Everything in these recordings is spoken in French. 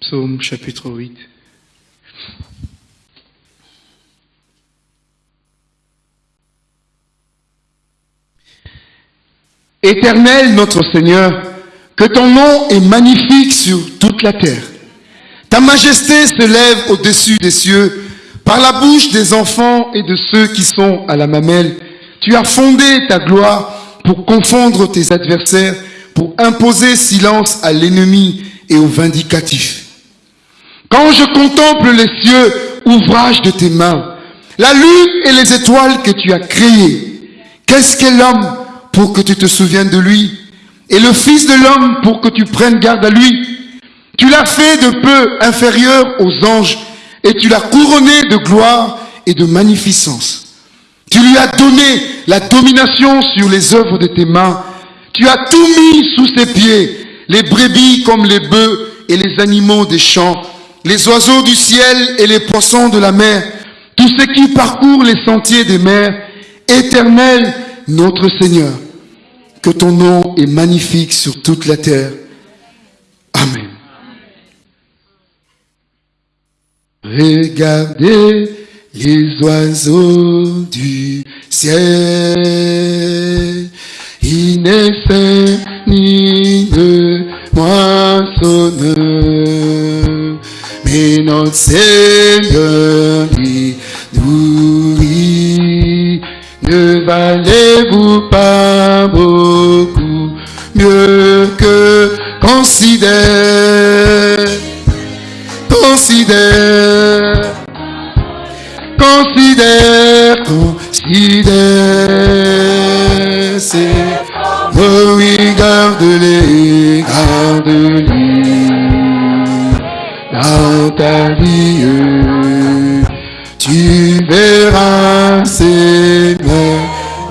Psaume chapitre 8. Éternel notre Seigneur, que ton nom est magnifique sur toute la terre. Ta majesté se lève au-dessus des cieux. Par la bouche des enfants et de ceux qui sont à la mamelle, tu as fondé ta gloire pour confondre tes adversaires, pour imposer silence à l'ennemi et au vindicatif. Quand je contemple les cieux, ouvrage de tes mains, la lune et les étoiles que tu as créées, qu'est-ce qu'est l'homme pour que tu te souviennes de lui? Et le Fils de l'homme pour que tu prennes garde à lui? Tu l'as fait de peu inférieur aux anges et tu l'as couronné de gloire et de magnificence. Tu lui as donné la domination sur les œuvres de tes mains. Tu as tout mis sous ses pieds, les brebis comme les bœufs et les animaux des champs, les oiseaux du ciel et les poissons de la mer, tous ceux qui parcourent les sentiers des mers. Éternel, notre Seigneur, que ton nom est magnifique sur toute la terre. Amen. Regardez les oiseaux du ciel. Ils ne ni moissonnent. Notre Seigneur dit, nourrit. Ne valez-vous pas beaucoup mieux que considère, considère, considère, considère, c'est, tu verras, c'est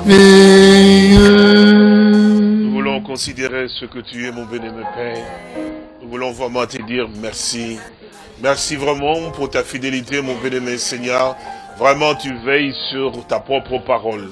merveilleux. Nous voulons considérer ce que tu es, mon bénémoine Père. Nous voulons vraiment te dire merci. Merci vraiment pour ta fidélité, mon bénémoine Seigneur. Vraiment, tu veilles sur ta propre parole.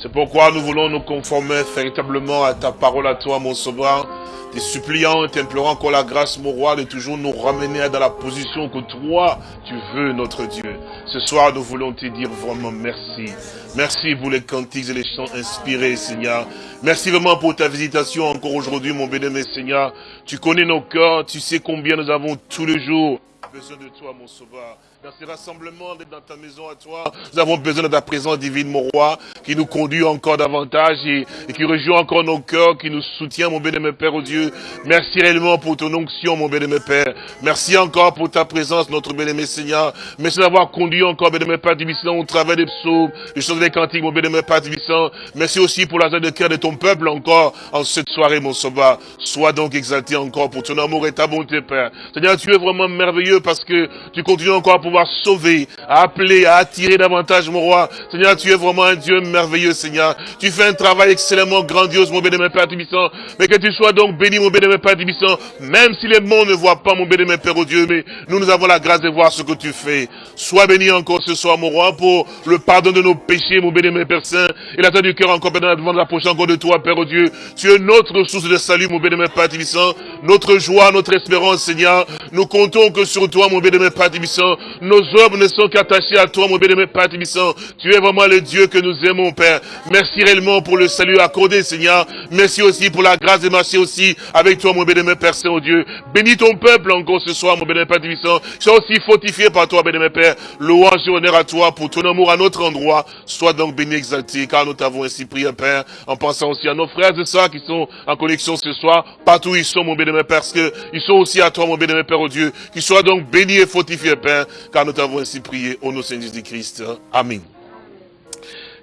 C'est pourquoi nous voulons nous conformer véritablement à ta parole à toi, mon sauveur. Te suppliant et t'implorant encore la grâce, mon roi, de toujours nous ramener dans la position que toi, tu veux, notre Dieu. Ce soir, nous voulons te dire vraiment merci. Merci pour les cantiques et les chants inspirés, Seigneur. Merci vraiment pour ta visitation encore aujourd'hui, mon bénémoine Seigneur. Tu connais nos cœurs, tu sais combien nous avons tous les jours besoin de toi, mon sauveur. Dans ces rassemblements, d'être dans ta maison à toi, nous avons besoin de ta présence divine, mon roi, qui nous conduit encore davantage et, qui rejoue encore nos cœurs, qui nous soutient, mon bénémoine Père, au Dieu. Merci réellement pour ton onction, mon bénémoine Père. Merci encore pour ta présence, notre bénémoine Seigneur. Merci d'avoir conduit encore, bénémoine Père Divissant, au travers des psaumes, des choses des cantiques, mon bénémoine Père Divissant. Merci aussi pour la joie de cœur de ton peuple encore en cette soirée, mon sauveur. Sois donc exalté encore pour ton amour et ta bonté, Père. Seigneur, tu es vraiment merveilleux parce que tu continues encore à pouvoir sauver, à appeler, à attirer davantage, mon roi. Seigneur, tu es vraiment un Dieu merveilleux, Seigneur. Tu fais un travail excellemment grandiose, mon bénémoine Père Tibissant. Mais que tu sois donc béni, mon bénémoine Père Tibissant, même si les mondes ne voient pas, mon bénémoine Père, au Dieu, mais nous, nous avons la grâce de voir ce que tu fais. Sois béni encore ce soir, mon roi, pour le pardon de nos péchés, mon bénémoine Père Saint, et la du cœur encore, devant l'approcher encore de toi, Père, au Dieu. Tu es notre source de salut, mon bénémoine Père Tibissant, notre joie, notre espérance, Seigneur. Nous comptons que sur toi, mon bénémoine Père Tibissant, nos œuvres ne sont qu'attachées à toi, mon bénémoine Père Tibissant. Tu es vraiment le Dieu que nous aimons, Père. Merci réellement pour le salut accordé, Seigneur. Merci aussi pour la grâce de marcher aussi avec toi, mon bénémoine Père Saint, oh Dieu. Bénis ton peuple encore ce soir, mon bénémoine Père Tibissant. Sois aussi fortifié par toi, bénémoine Père. Louange et honneur à toi pour ton amour à notre endroit. Sois donc béni, exalté, car nous t'avons ainsi prié, Père, en pensant aussi à nos frères et sœurs qui sont en connexion ce soir, partout où ils sont, mon bénémoine Père, parce qu'ils sont aussi à toi, mon bénémoine Père, oh Dieu. Qu'ils soient donc bénis et fortifiés, Père, car nous t'avons ainsi prié au nom Seigneur Jésus-Christ. Amen.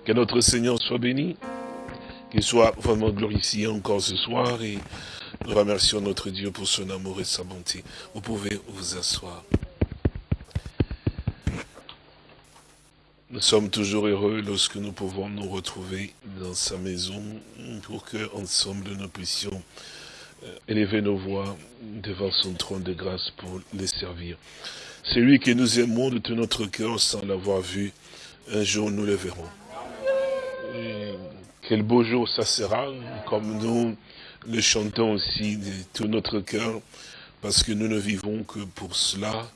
Que notre Seigneur soit béni, qu'il soit vraiment glorifié encore ce soir et nous remercions notre Dieu pour son amour et sa bonté. Vous pouvez vous asseoir. Nous sommes toujours heureux lorsque nous pouvons nous retrouver dans sa maison pour que ensemble nous puissions euh, élever nos voix devant son trône de grâce pour les servir. C'est lui que nous aimons de tout notre cœur sans l'avoir vu. Un jour nous le verrons. Quel beau jour ça sera, comme nous le chantons aussi de tout notre cœur. parce que nous ne vivons que pour cela.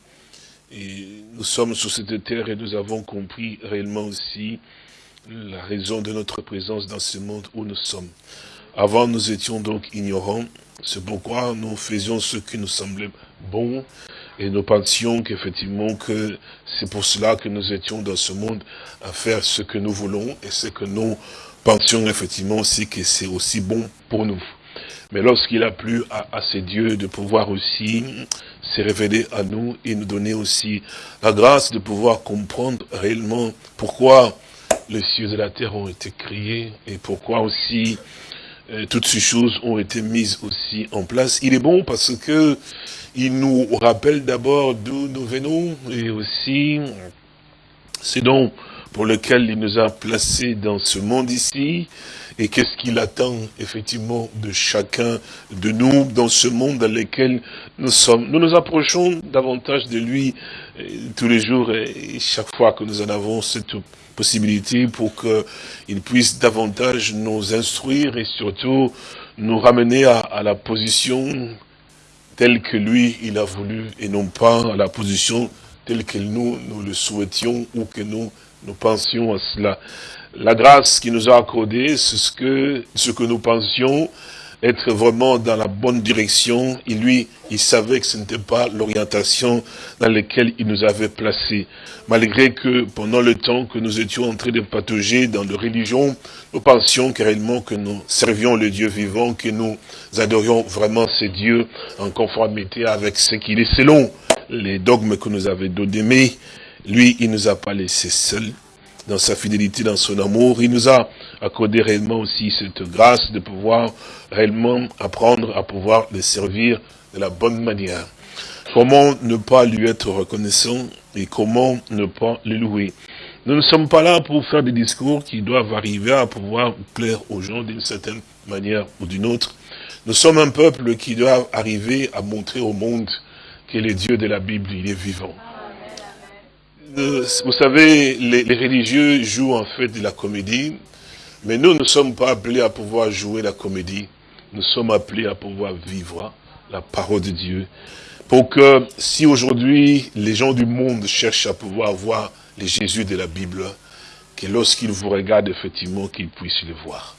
Et nous sommes sur cette terre et nous avons compris réellement aussi la raison de notre présence dans ce monde où nous sommes. Avant, nous étions donc ignorants. C'est pourquoi nous faisions ce qui nous semblait bon. Et nous pensions qu'effectivement que c'est pour cela que nous étions dans ce monde à faire ce que nous voulons et ce que nous pensions effectivement aussi que c'est aussi bon pour nous. Mais lorsqu'il a plu à, à, ces dieux de pouvoir aussi se révéler à nous et nous donner aussi la grâce de pouvoir comprendre réellement pourquoi les cieux et la terre ont été créés et pourquoi aussi euh, toutes ces choses ont été mises aussi en place. Il est bon parce que il nous rappelle d'abord d'où nous venons et aussi c'est donc pour lequel il nous a placés dans ce monde ici et qu'est-ce qu'il attend effectivement de chacun de nous dans ce monde dans lequel nous sommes. Nous nous approchons davantage de lui tous les jours et chaque fois que nous en avons cette possibilité pour qu'il puisse davantage nous instruire et surtout nous ramener à, la position telle que lui, il a voulu, et non pas à la position telle que nous, nous le souhaitions ou que nous, nous pensions à cela. La grâce qui nous a accordé, c'est ce que, ce que nous pensions, être vraiment dans la bonne direction. Et lui, il savait que ce n'était pas l'orientation dans laquelle il nous avait placés. Malgré que pendant le temps que nous étions en train de patauger dans la religion, nous pensions carrément que nous servions le Dieu vivant, que nous adorions vraiment ces dieux en conformité avec ce qu'il est selon les dogmes que nous avait donnés. Lui, il nous a pas laissés seuls dans sa fidélité, dans son amour. Il nous a accordé réellement aussi cette grâce de pouvoir réellement apprendre à pouvoir le servir de la bonne manière. Comment ne pas lui être reconnaissant et comment ne pas le louer. Nous ne sommes pas là pour faire des discours qui doivent arriver à pouvoir plaire aux gens d'une certaine manière ou d'une autre. Nous sommes un peuple qui doit arriver à montrer au monde que le Dieu de la Bible, il est vivant. Vous savez, les, les, religieux jouent en fait de la comédie, mais nous ne sommes pas appelés à pouvoir jouer la comédie. Nous sommes appelés à pouvoir vivre la parole de Dieu. Pour que si aujourd'hui les gens du monde cherchent à pouvoir voir les Jésus de la Bible, que lorsqu'ils vous regardent effectivement, qu'ils puissent le voir.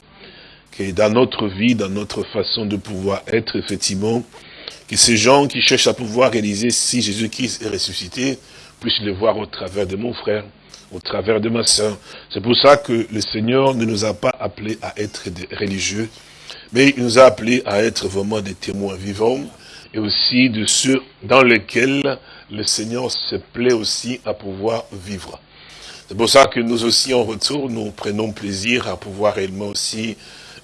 Que dans notre vie, dans notre façon de pouvoir être effectivement, que ces gens qui cherchent à pouvoir réaliser si Jésus-Christ est ressuscité, puisse le voir au travers de mon frère, au travers de ma soeur. C'est pour ça que le Seigneur ne nous a pas appelés à être des religieux, mais il nous a appelés à être vraiment des témoins vivants, et aussi de ceux dans lesquels le Seigneur se plaît aussi à pouvoir vivre. C'est pour ça que nous aussi, en retour, nous prenons plaisir à pouvoir réellement aussi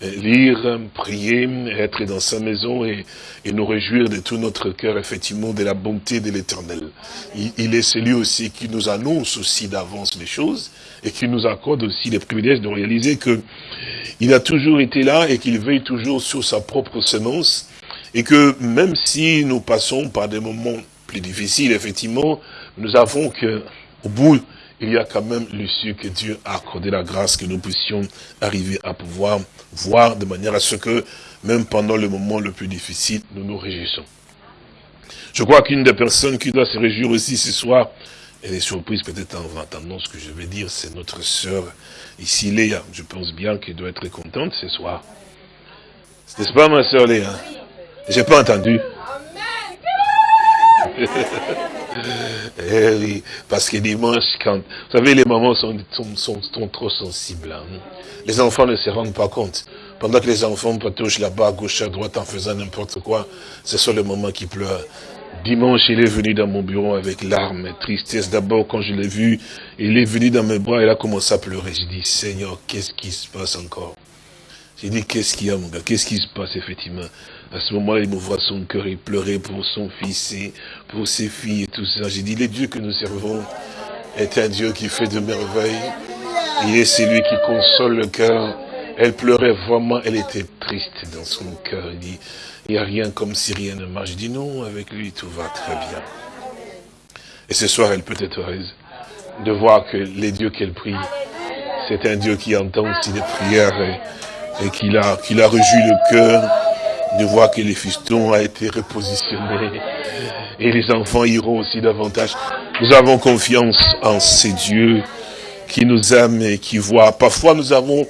lire, prier, être dans sa maison et, et, nous réjouir de tout notre cœur, effectivement, de la bonté de l'éternel. Il, il, est celui aussi qui nous annonce aussi d'avance les choses et qui nous accorde aussi les privilèges de réaliser que il a toujours été là et qu'il veille toujours sur sa propre semence et que même si nous passons par des moments plus difficiles, effectivement, nous avons que, au bout il y a quand même l'issue que Dieu a accordé la grâce que nous puissions arriver à pouvoir voir de manière à ce que, même pendant le moment le plus difficile, nous nous réjouissons. Je crois qu'une des personnes qui doit se réjouir aussi ce soir, elle est surprise peut-être en entendant ce que je vais dire, c'est notre sœur ici, Léa. Je pense bien qu'elle doit être contente ce soir. N'est-ce pas ma sœur Léa? J'ai pas entendu. Eh oui, parce que dimanche, quand... Vous savez, les mamans sont, sont, sont, sont trop sensibles. Hein. Les enfants ne se rendent pas compte. Pendant que les enfants patouchent là-bas, à gauche, à droite, en faisant n'importe quoi, c'est sur le moment qui pleure. Dimanche, il est venu dans mon bureau avec larmes et tristesse. D'abord, quand je l'ai vu, il est venu dans mes bras, il a commencé à pleurer. J'ai dit, Seigneur, qu'est-ce qui se passe encore? J'ai dit, qu'est-ce qu'il y a, mon gars? Qu'est-ce qui se passe, effectivement? À ce moment-là, il m'ouvre son cœur, il pleurait pour son fils et pour ses filles et tout ça. J'ai dit, le Dieu que nous servons est un Dieu qui fait de merveilles. Il est celui qui console le cœur. Elle pleurait vraiment, elle était triste dans son cœur. Il dit, il n'y a rien comme si rien ne marche. Je dis, non, avec lui, tout va très bien. Et ce soir, elle peut être heureuse de voir que les dieux qu'elle prie, c'est un Dieu qui entend aussi les prières et, et qui a, qui a rejoui le cœur de voir que les fistons a été repositionné. Et les enfants iront aussi davantage. Nous avons confiance en ces dieux qui nous aiment et qui voient. Parfois, nous avons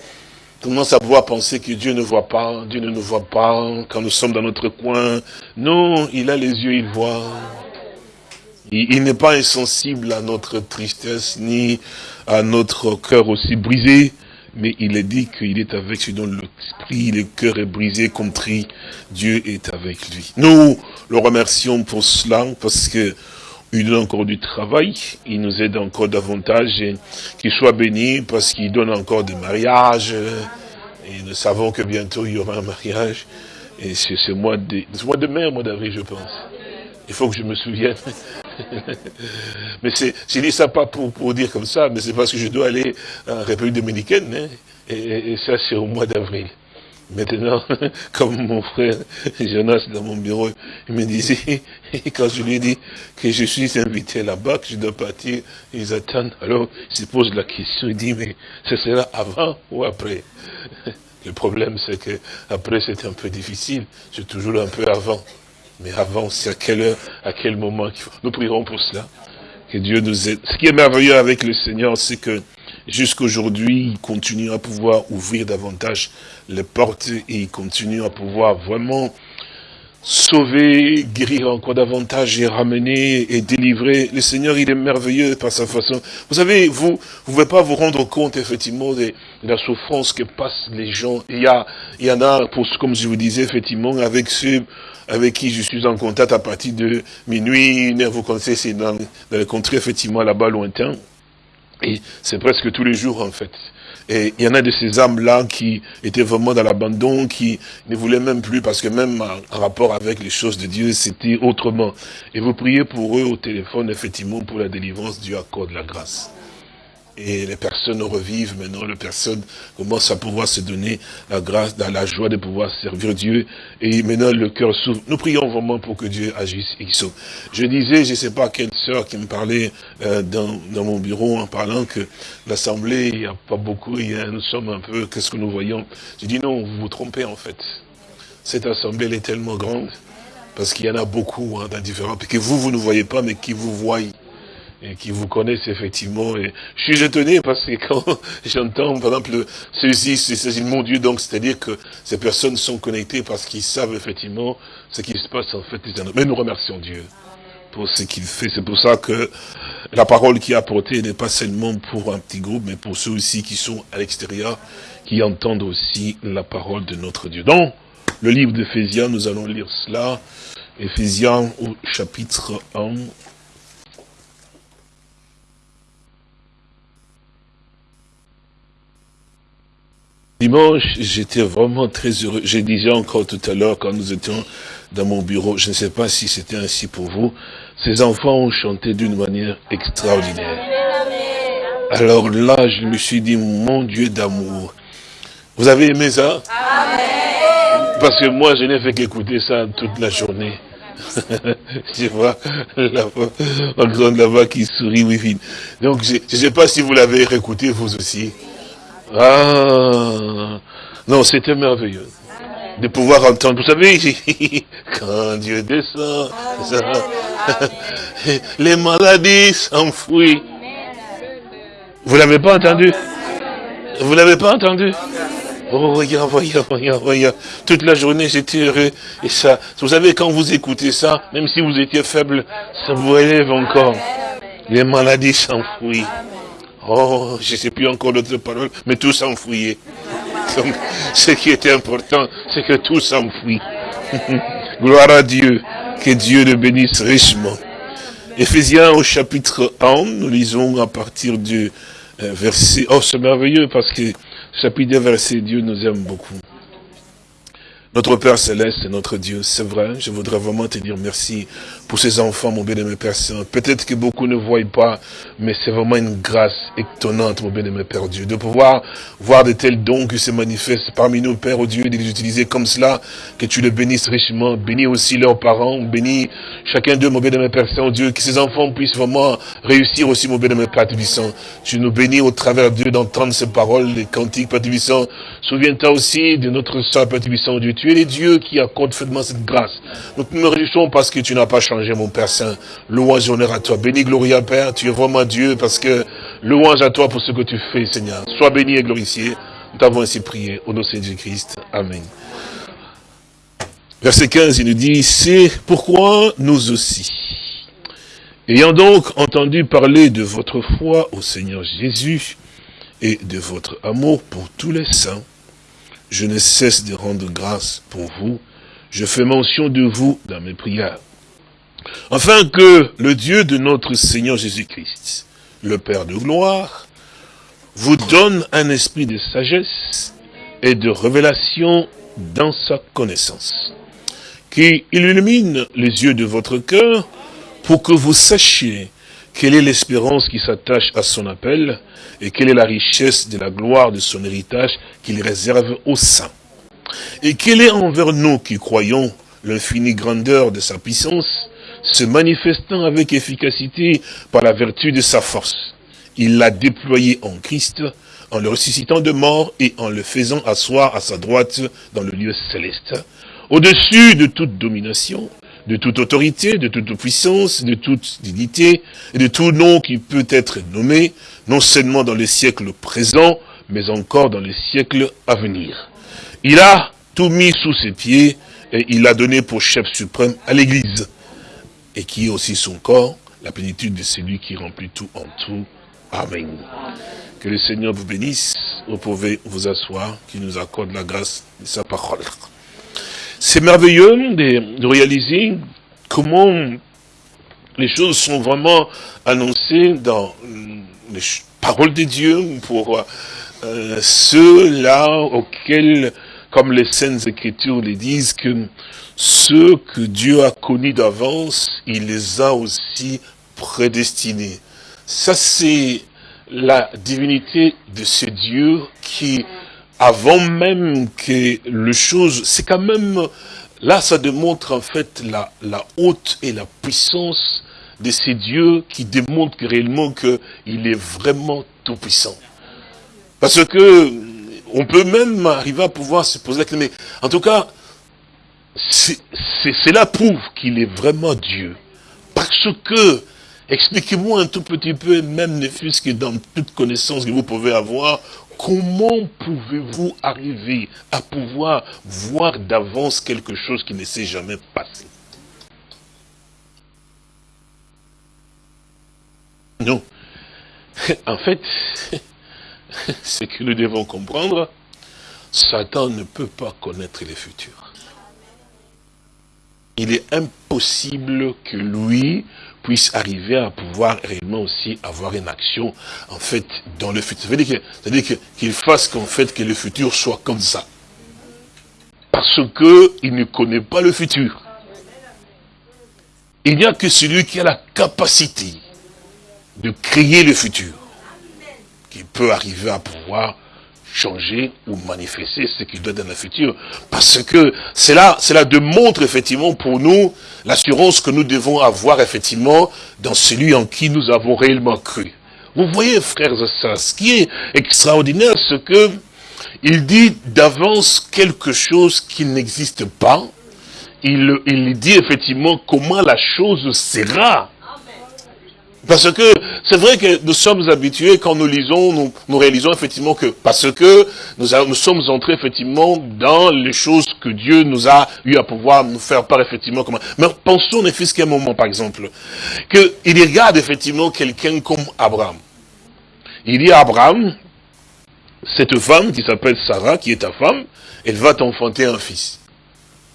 tendance à pouvoir penser que Dieu ne voit pas, Dieu ne nous voit pas quand nous sommes dans notre coin. Non, il a les yeux, il voit. Il, n'est pas insensible à notre tristesse, ni à notre cœur aussi brisé, mais il est dit qu'il est avec celui dont l'esprit, le cœur est brisé, contrit, Dieu est avec lui. Nous le remercions pour cela, parce que il donne encore du travail, il nous aide encore davantage, qu'il soit béni, parce qu'il donne encore des mariages, et nous savons que bientôt il y aura un mariage, et c'est ce mois de, mois de mai, mois d'avril, je pense. Il faut que je me souvienne. mais c'est, dis ça pas pour, pour dire comme ça, mais c'est parce que je dois aller en République dominicaine, hein, et, ça c'est au mois d'avril. Maintenant, comme mon frère Jonas dans mon bureau, il me disait, quand je lui ai dit que je suis invité là-bas, que je dois partir, ils attendent. Alors, il se pose la question, il dit, mais ce sera avant ou après? Le problème, c'est que après c'est un peu difficile. C'est toujours un peu avant. Mais avant, c'est à quelle heure, à quel moment. Nous prierons pour cela. Que Dieu nous aide. Ce qui est merveilleux avec le Seigneur, c'est que jusqu'aujourd'hui, il continue à pouvoir ouvrir davantage les portes et il continue à pouvoir vraiment sauver, guérir encore davantage et ramener et délivrer. Le Seigneur, il est merveilleux par sa façon. Vous savez, vous ne pouvez pas vous rendre compte, effectivement, de, la souffrance que passent les gens. Il y, a, il y en a, pour, comme je vous disais, effectivement, avec ceux avec qui je suis en contact à partir de minuit, vous connaissez, c'est dans, dans les contrées, effectivement, là-bas, lointain. Et c'est presque tous les jours, en fait. Et il y en a de ces âmes-là qui étaient vraiment dans l'abandon, qui ne voulaient même plus, parce que même en rapport avec les choses de Dieu, c'était autrement. Et vous priez pour eux au téléphone, effectivement, pour la délivrance, Dieu accorde la grâce et les personnes revivent maintenant, les personnes commencent à pouvoir se donner la grâce, la joie de pouvoir servir Dieu, et maintenant le cœur s'ouvre. Nous prions vraiment pour que Dieu agisse et sauve. Je disais, je ne sais pas quelle sœur qui me parlait euh, dans, dans, mon bureau en parlant que l'Assemblée, il n'y a pas beaucoup, il y a, nous sommes un peu, qu'est-ce que nous voyons? J'ai dit non, vous vous trompez en fait. Cette Assemblée, elle est tellement grande, parce qu'il y en a beaucoup hein, dans différents, que vous, vous ne voyez pas, mais qui vous voient et qui vous connaissent effectivement. Et je suis étonné parce que quand j'entends, par exemple, ceci, c'est mon Dieu, donc c'est-à-dire que ces personnes sont connectées parce qu'ils savent effectivement ce qui se passe en fait. Mais nous remercions Dieu pour ce qu'il fait. C'est pour ça que la parole qui est apportée n'est pas seulement pour un petit groupe, mais pour ceux aussi qui sont à l'extérieur, qui entendent aussi la parole de notre Dieu. Dans le livre d'Éphésiens, nous allons lire cela. Éphésiens au chapitre 1, Dimanche, j'étais vraiment très heureux. Je disais encore tout à l'heure, quand nous étions dans mon bureau, je ne sais pas si c'était ainsi pour vous, ces enfants ont chanté d'une manière extraordinaire. Alors là, je me suis dit, mon Dieu d'amour. Vous avez aimé ça? Amen. Parce que moi, je n'ai fait qu'écouter ça toute la journée. je vois la, grande là-bas qui sourit, oui, Donc, je ne sais pas si vous l'avez écouté, vous aussi. Ah, non, c'était merveilleux de pouvoir entendre. Vous savez, quand Dieu descend, les maladies s'enfuient. Vous l'avez pas entendu? Vous l'avez pas entendu? Oh, regarde, regarde, regarde, regarde. Toute la journée, j'étais heureux. Et ça, vous savez, quand vous écoutez ça, même si vous étiez faible, ça vous élève encore. Les maladies s'enfuient. Oh, je ne sais plus encore l'autre parole, mais tout s'enfouillait. Donc, ce qui était important, c'est que tout s'enfuit. Gloire à Dieu, que Dieu le bénisse richement. Éphésiens au chapitre 1, nous lisons à partir du euh, verset... Oh, c'est merveilleux parce que chapitre verset, Dieu nous aime beaucoup. Notre Père Céleste est notre Dieu, c'est vrai, je voudrais vraiment te dire merci pour ces enfants, mon bien-aimé Père Saint. Peut-être que beaucoup ne voient pas, mais c'est vraiment une grâce étonnante, mon bien-aimé Père Dieu, de pouvoir voir de tels dons qui se manifestent parmi nous, Père oh Dieu, et de les utiliser comme cela, que tu le bénisses richement. Bénis aussi leurs parents, bénis chacun d'eux, mon bien-aimé Père Saint, oh Dieu, que ces enfants puissent vraiment réussir aussi, mon bien-aimé Père Tubissant. Tu nous bénis au travers Dieu d'entendre ces paroles, les cantiques, Père Tubissant. Souviens-toi aussi de notre soeur, Père Tubissant, oh Dieu, es le Dieu qui accorde faitement cette grâce. Nous nous réjouissons parce que tu n'as pas changé, mon Père Saint. Louange et honneur à toi. Béni, gloria, Père. Tu es vraiment Dieu parce que louange à toi pour ce que tu fais, Seigneur. Sois béni et glorifié. Nous t'avons ainsi prié au nom de Jésus-Christ. Amen. Verset 15, il nous dit, c'est pourquoi nous aussi, ayant donc entendu parler de votre foi au Seigneur Jésus et de votre amour pour tous les saints, je ne cesse de rendre grâce pour vous. Je fais mention de vous dans mes prières. Afin que le Dieu de notre Seigneur Jésus-Christ, le Père de gloire, vous donne un esprit de sagesse et de révélation dans sa connaissance, qui illumine les yeux de votre cœur pour que vous sachiez quelle est l'espérance qui s'attache à son appel et quelle est la richesse de la gloire de son héritage qu'il réserve aux saints? Et quelle est envers nous qui croyons l'infinie grandeur de sa puissance, se manifestant avec efficacité par la vertu de sa force? Il l'a déployé en Christ, en le ressuscitant de mort et en le faisant asseoir à sa droite dans le lieu céleste, au-dessus de toute domination, de toute autorité, de toute puissance, de toute dignité, et de tout nom qui peut être nommé, non seulement dans les siècles présents, mais encore dans les siècles à venir. Il a tout mis sous ses pieds, et il a donné pour chef suprême à l'Église, et qui est aussi son corps, la plénitude de celui qui remplit tout en tout. Amen. Que le Seigneur vous bénisse, vous pouvez vous asseoir, qu'il nous accorde la grâce de sa parole. C'est merveilleux de, réaliser comment les choses sont vraiment annoncées dans les paroles de Dieu pour euh, ceux-là auxquels, comme les Saintes Écritures les disent, que ceux que Dieu a connus d'avance, il les a aussi prédestinés. Ça, c'est la divinité de ce Dieu qui avant même que le chose, c'est quand même, là ça démontre en fait la, la haute et la puissance de ces dieux qui démontrent réellement qu'il est vraiment tout puissant. Parce que on peut même arriver à pouvoir se poser la question, mais en tout cas, cela prouve qu'il est vraiment Dieu. Parce que, expliquez-moi un tout petit peu, même ne fût-ce que dans toute connaissance que vous pouvez avoir, Comment pouvez-vous arriver à pouvoir voir d'avance quelque chose qui ne s'est jamais passé? Non. En fait, ce que nous devons comprendre, Satan ne peut pas connaître le futur. Il est impossible que lui puisse arriver à pouvoir réellement aussi avoir une action, en fait, dans le futur. C'est-à-dire qu'il fasse qu'en fait, que le futur soit comme ça. Parce qu'il ne connaît pas le futur. Il n'y a que celui qui a la capacité de créer le futur, qui peut arriver à pouvoir changer ou manifester ce qu'il doit dans le futur. Parce que cela, cela démontre effectivement pour nous l'assurance que nous devons avoir effectivement dans celui en qui nous avons réellement cru. Vous voyez, frères et sœurs, ce qui est extraordinaire, c'est que il dit d'avance quelque chose qui n'existe pas. Il dit effectivement comment la chose sera. Parce que c'est vrai que nous sommes habitués, quand nous lisons, nous, réalisons effectivement que, parce que nous, nous, sommes entrés effectivement dans les choses que Dieu nous a eu à pouvoir nous faire part effectivement. Mais pensons ne fût-ce qu'un moment, par exemple, qu'il regarde effectivement quelqu'un comme Abraham. Il dit à Abraham, cette femme qui s'appelle Sarah, qui est ta femme, elle va t'enfanter un fils.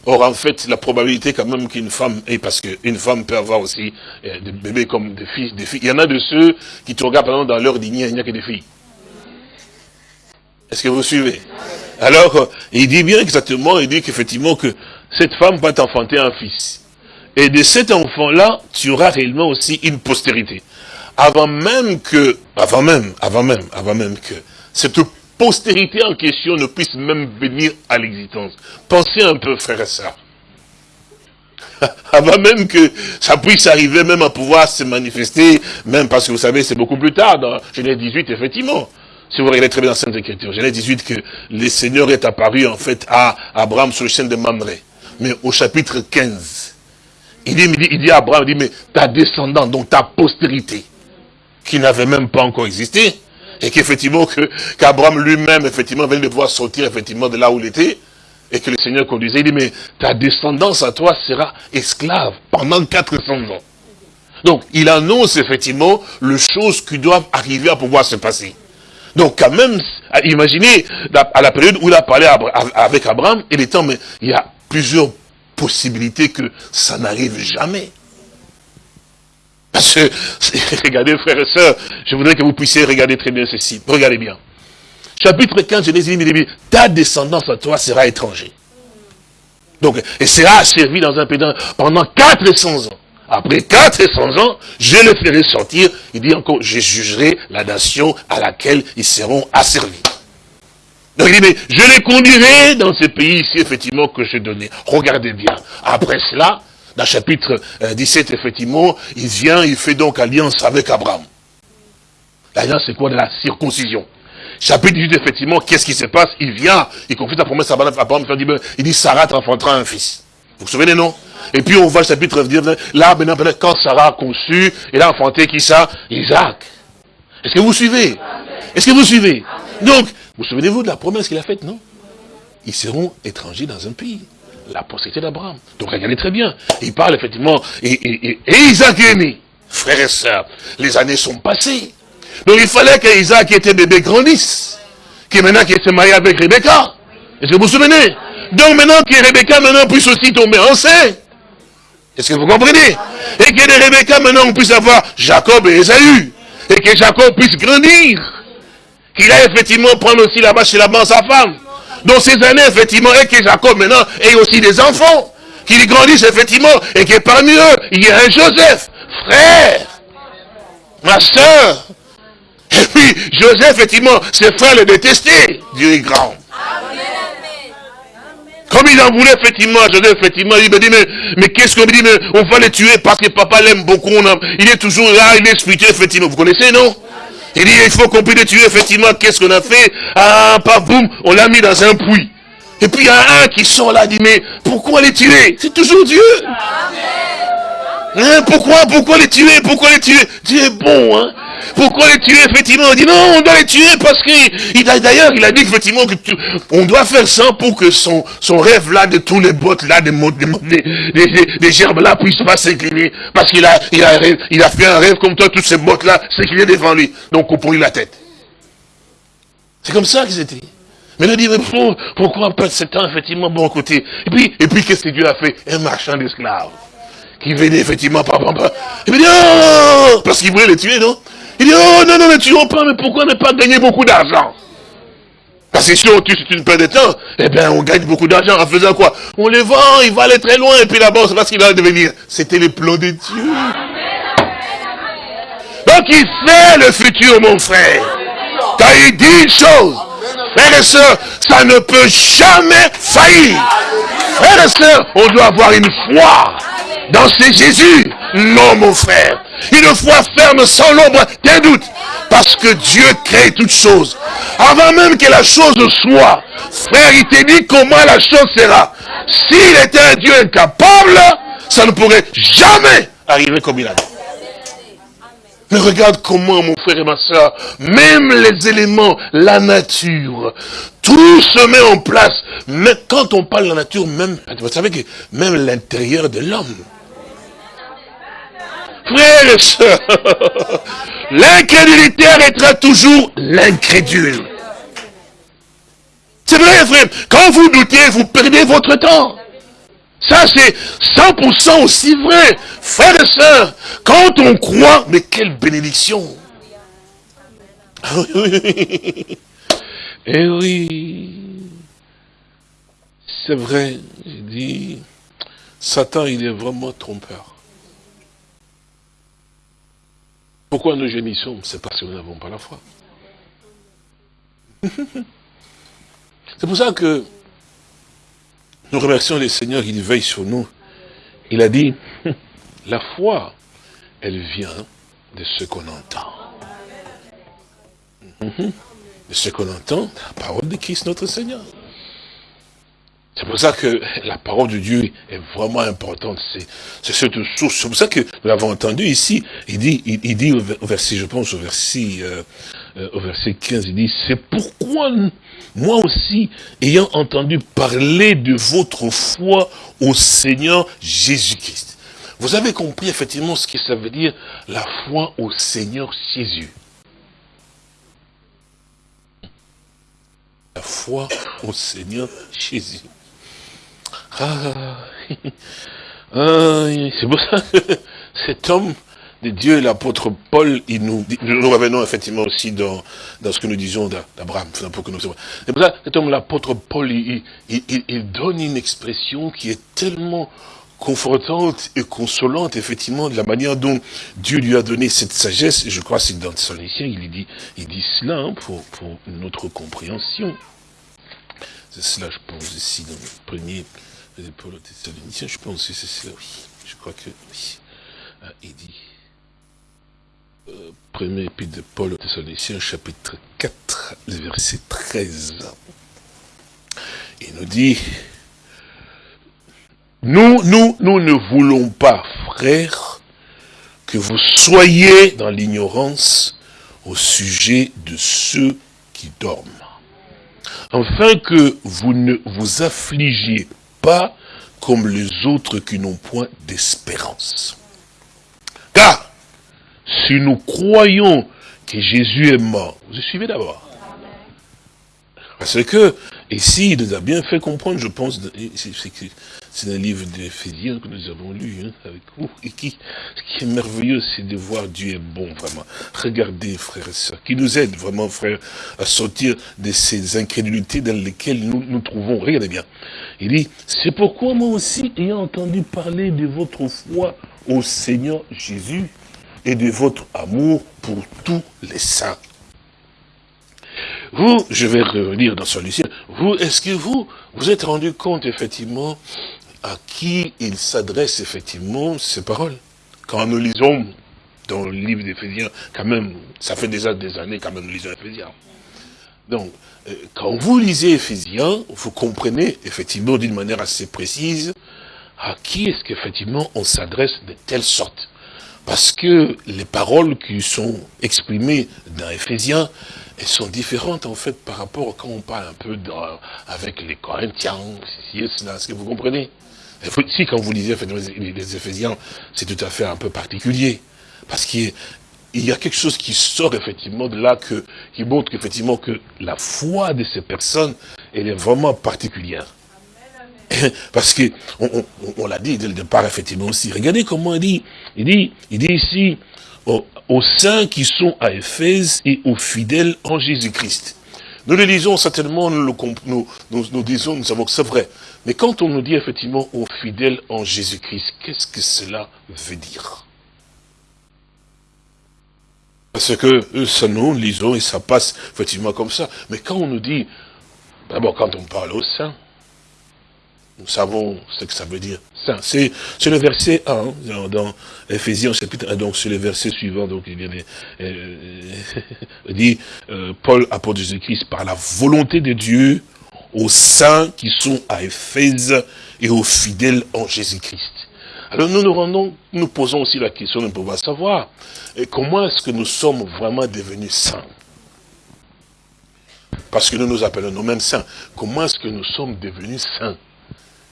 Or, en fait, la probabilité quand même qu'une femme, et parce qu'une femme peut avoir aussi euh, des bébés comme des fils, des filles. Il y en a de ceux qui te regardent, par exemple, dans leur dîner, il n'y a que des filles. Est-ce que vous suivez? Alors, euh, il dit bien exactement, il dit qu'effectivement que cette femme va t'enfanter un fils. Et de cet enfant-là, tu auras réellement aussi une postérité. Avant même que, avant même, avant même, avant même que cette postérité en question ne puisse même venir à l'existence. Pensez un peu, frère et sœurs. Avant même que ça puisse arriver même à pouvoir se manifester, même parce que vous savez, c'est beaucoup plus tard, dans Genèse 18, effectivement. si vous regardez très bien dans Sainte Écriture, Genèse 18, que le Seigneur est apparu en fait à Abraham sur le chêne de Mamré. Mais au chapitre 15, il dit, il dit à Abraham, il dit, mais ta descendance, donc ta postérité, qui n'avait même pas encore existé, et qu'effectivement, qu'Abraham lui-même, effectivement, venait de pouvoir sortir, effectivement, de là où il était, et que le Seigneur conduisait, il dit, mais ta descendance à toi sera esclave pendant 400 ans. Donc, il annonce effectivement les choses qui doivent arriver à pouvoir se passer. Donc, quand même, imaginez, à la période où il a parlé avec Abraham, il est temps, mais il y a plusieurs possibilités que ça n'arrive jamais. Parce que, regardez frères et sœurs, je voudrais que vous puissiez regarder très bien ceci. Regardez bien. Chapitre 15, Genèse dit, ta descendance à toi sera étranger. Donc, et sera servi dans un pays pendant 400 ans. Après 400 ans, je le ferai sortir. Il dit encore, je jugerai la nation à laquelle ils seront asservis. Donc il dit, mais je les conduirai dans ce pays ici, effectivement, que je donnais. Regardez bien. Après cela, dans le chapitre 17, euh, effectivement, il vient, il fait donc alliance avec Abraham. L'alliance, c'est quoi de la circoncision? Chapitre 18, effectivement, qu'est-ce qui se passe? Il vient, il confie sa promesse à Abraham, il dit, Sarah t'enfantera un fils. Vous vous souvenez, non? Et puis on voit le chapitre 19, là, maintenant, quand Sarah a conçu, il a enfanté qui ça? Isaac. Est-ce que vous suivez? Est-ce que vous suivez? Donc, vous souvenez-vous de la promesse qu'il a faite, non? Ils seront étrangers dans un pays la postérité d'Abraham. Donc regardez très bien. Il parle effectivement, et, Isaac est né. Frères et sœurs, les années sont passées. Donc il fallait qu'Isaac qui était bébé grandisse. Qui maintenant qui s'est marié avec Rebecca. Est-ce que vous vous souvenez? Donc maintenant que Rebecca maintenant puisse aussi tomber enceinte. Est-ce que vous comprenez? Et que de Rebecca maintenant on puisse avoir Jacob et Esaü. Et que Jacob puisse grandir. Qu'il a effectivement prendre aussi là-bas chez la sa femme dans ces années, effectivement, et que Jacob maintenant ait aussi des enfants, qui grandissent effectivement, et que parmi eux, il y a un Joseph, frère, ma soeur. Et puis, Joseph, effectivement, ses frères le détestaient, Dieu est grand. Comme il en voulait effectivement, Joseph, effectivement, il me dit, mais, mais qu'est-ce qu'on me dit, mais on va le tuer parce que papa l'aime beaucoup, il est toujours là, il est spirituel, effectivement. Vous connaissez, non? Il dit, il faut qu'on puisse tuer, effectivement, qu'est-ce qu'on a fait? Ah, pas boum, on l'a mis dans un puits. Et puis il y a un qui sort là, dit, mais pourquoi les tuer? C'est toujours Dieu. Hein, pourquoi, pourquoi les tuer Pourquoi les tuer? Dieu est bon, hein? Pourquoi les tuer effectivement? On dit non, on doit les tuer parce qu'il d'ailleurs il a dit effectivement que on doit faire ça pour que son, son rêve là de tous les bottes là, des, des, des, gerbes là puissent pas s'incliner. Parce qu'il a, il a, il a fait un rêve comme toi, toutes ces bottes là s'incliner devant lui. Donc on pourrit la tête. C'est comme ça qu'ils étaient. Mais il dit, mais pourquoi perdre ce temps, effectivement, bon côté Et puis, et puis qu'est-ce que Dieu a fait? Un marchand d'esclaves. Qui venait effectivement par papa. Il me dit, oh Parce qu'il voulait les tuer, non? Il dit, oh non, non, ne tuons pas, mais pourquoi ne pas gagner beaucoup d'argent? Parce que si on tue, c'est une perte de temps, eh bien, on gagne beaucoup d'argent en faisant quoi? On les vend, il va aller très loin, et puis là-bas, c'est ce qu'il va devenir. C'était le plan de Dieu. Donc il fait le futur, mon frère. Quand il dit une chose, frères et sœurs, ça ne peut jamais faillir. Frères et sœurs, on doit avoir une foi dans ce Jésus. Non, mon frère. Une foi ferme sans l'ombre d'un doute. Parce que Dieu crée toutes choses. Avant même que la chose soit, frère, il te dit comment la chose sera. S'il était un Dieu incapable, ça ne pourrait jamais arriver comme il a dit. Mais regarde comment, mon frère et ma soeur, même les éléments, la nature, tout se met en place. Mais quand on parle de la nature, même, vous savez que même l'intérieur de l'homme, Frères et sœurs, l'incrédulité arrêtera toujours l'incrédule. C'est vrai, frère. Quand vous doutez, vous perdez votre temps. Ça, c'est 100% aussi vrai. Frères et sœurs, quand on croit, mais quelle bénédiction. Eh oui. C'est vrai, j'ai dit, Satan, il est vraiment trompeur. Pourquoi nous gémissons? C'est parce que nous n'avons pas la foi. C'est pour ça que nous remercions le Seigneur, il veille sur nous. Il a dit, la foi, elle vient de ce qu'on entend. de ce qu'on entend, la parole de Christ notre Seigneur. C'est pour ça que la parole de Dieu est vraiment importante. C'est cette source. C'est pour ça que nous l'avons entendu ici. Il dit, il, dit au verset, je pense au verset, euh, euh, au verset 15, il dit, c'est pourquoi moi aussi, ayant entendu parler de votre foi au Seigneur Jésus-Christ. Vous avez compris effectivement ce que ça veut dire, la foi au Seigneur Jésus. La foi au Seigneur Jésus. Ah, ah, c'est pour ça que cet homme de Dieu, l'apôtre Paul, il nous, nous revenons effectivement aussi dans, dans ce que nous disons d'Abraham. C'est pour ça que l'apôtre Paul, il, il, donne une expression qui est tellement confortante et consolante, effectivement, de la manière dont Dieu lui a donné cette sagesse. Je crois que c'est dans son il dit, il dit cela hein, pour, pour notre compréhension. C'est cela, je pense, ici, dans le premier Paul Thessaloniciens, je pense que c'est cela, oui. Je crois que, oui. Ah, il dit, euh, premier épître de Paul Thessaloniciens, chapitre 4, verset 13. Il nous dit, nous, nous, nous ne voulons pas, frères, que vous soyez dans l'ignorance au sujet de ceux qui dorment, afin que vous ne vous affligiez pas comme les autres qui n'ont point d'espérance. Car, si nous croyons que Jésus est mort, vous suivez d'abord. Parce que, ici, il nous a bien fait comprendre, je pense, c'est un livre d'Éphésiens que nous avons lu hein, avec vous. Et qui, ce qui est merveilleux, c'est de voir Dieu est bon, vraiment. Regardez, frères et sœurs, qui nous aide vraiment, frères, à sortir de ces incrédulités dans lesquelles nous nous trouvons. Regardez bien. Il dit, c'est pourquoi moi aussi, ayant entendu parler de votre foi au Seigneur Jésus et de votre amour pour tous les saints. Vous, je vais revenir dans ce lycée, vous, est-ce que vous, vous êtes rendu compte effectivement à qui il s'adresse effectivement ces paroles? Quand nous lisons dans le livre d'Éphésiens, quand même, ça fait déjà des années quand même nous lisons Éphésiens. Donc, euh, quand vous lisez Éphésiens, vous comprenez effectivement d'une manière assez précise à qui est-ce qu'effectivement on s'adresse de telle sorte. Parce que les paroles qui sont exprimées dans Éphésiens, elles sont différentes en fait par rapport quand on parle un peu avec les Corinthiens, ceci et cela, est-ce que vous comprenez? Si, quand vous lisez les Éphésiens, c'est tout à fait un peu particulier. Parce qu'il y a quelque chose qui sort effectivement de là, qui montre effectivement que la foi de ces personnes, elle est vraiment particulière. Parce que, on, l'a dit dès le départ, effectivement aussi. Regardez comment il dit. Il dit, il dit ici, aux, saints qui sont à Éphèse et aux fidèles en Jésus-Christ. Nous le lisons certainement, nous, le, nous, nous disons, nous savons que c'est vrai. Mais quand on nous dit effectivement aux fidèles en Jésus-Christ, qu'est-ce que cela veut dire? Parce que ça nous lisons et ça passe effectivement comme ça. Mais quand on nous dit, d'abord quand on parle aux saints, nous savons ce que ça veut dire. C'est le verset 1 hein, dans, Ephésiens chapitre 1, donc c'est le verset suivant, donc il, euh, euh, dit, euh, Paul, apôtre Jésus-Christ, par la volonté de Dieu, aux saints qui sont à Éphèse et aux fidèles en Jésus-Christ. Alors nous nous rendons, nous posons aussi la question de pouvoir savoir comment est-ce que nous sommes vraiment devenus saints? Parce que nous nous appelons nous-mêmes saints. Comment est-ce que nous sommes devenus saints?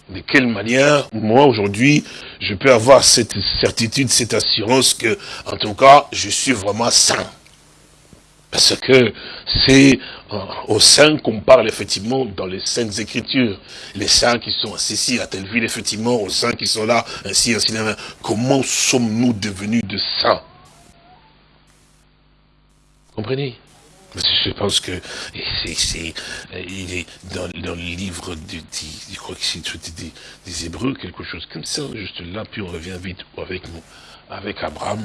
De quelle manière, moi aujourd'hui, je peux avoir cette certitude, cette assurance que, en tout cas, je suis vraiment saint parce que c'est euh, aux saints qu'on parle effectivement dans les saintes écritures. Les saints qui sont ici à telle ville, effectivement, aux saints qui sont là, ainsi, ainsi, ainsi. Comment sommes-nous devenus de saints? Comprenez? Je pense que c'est il est dans, dans, le livre du, je crois que c'est des, des, Hébreux, quelque chose comme ça, juste là, puis on revient vite avec nous, avec Abraham,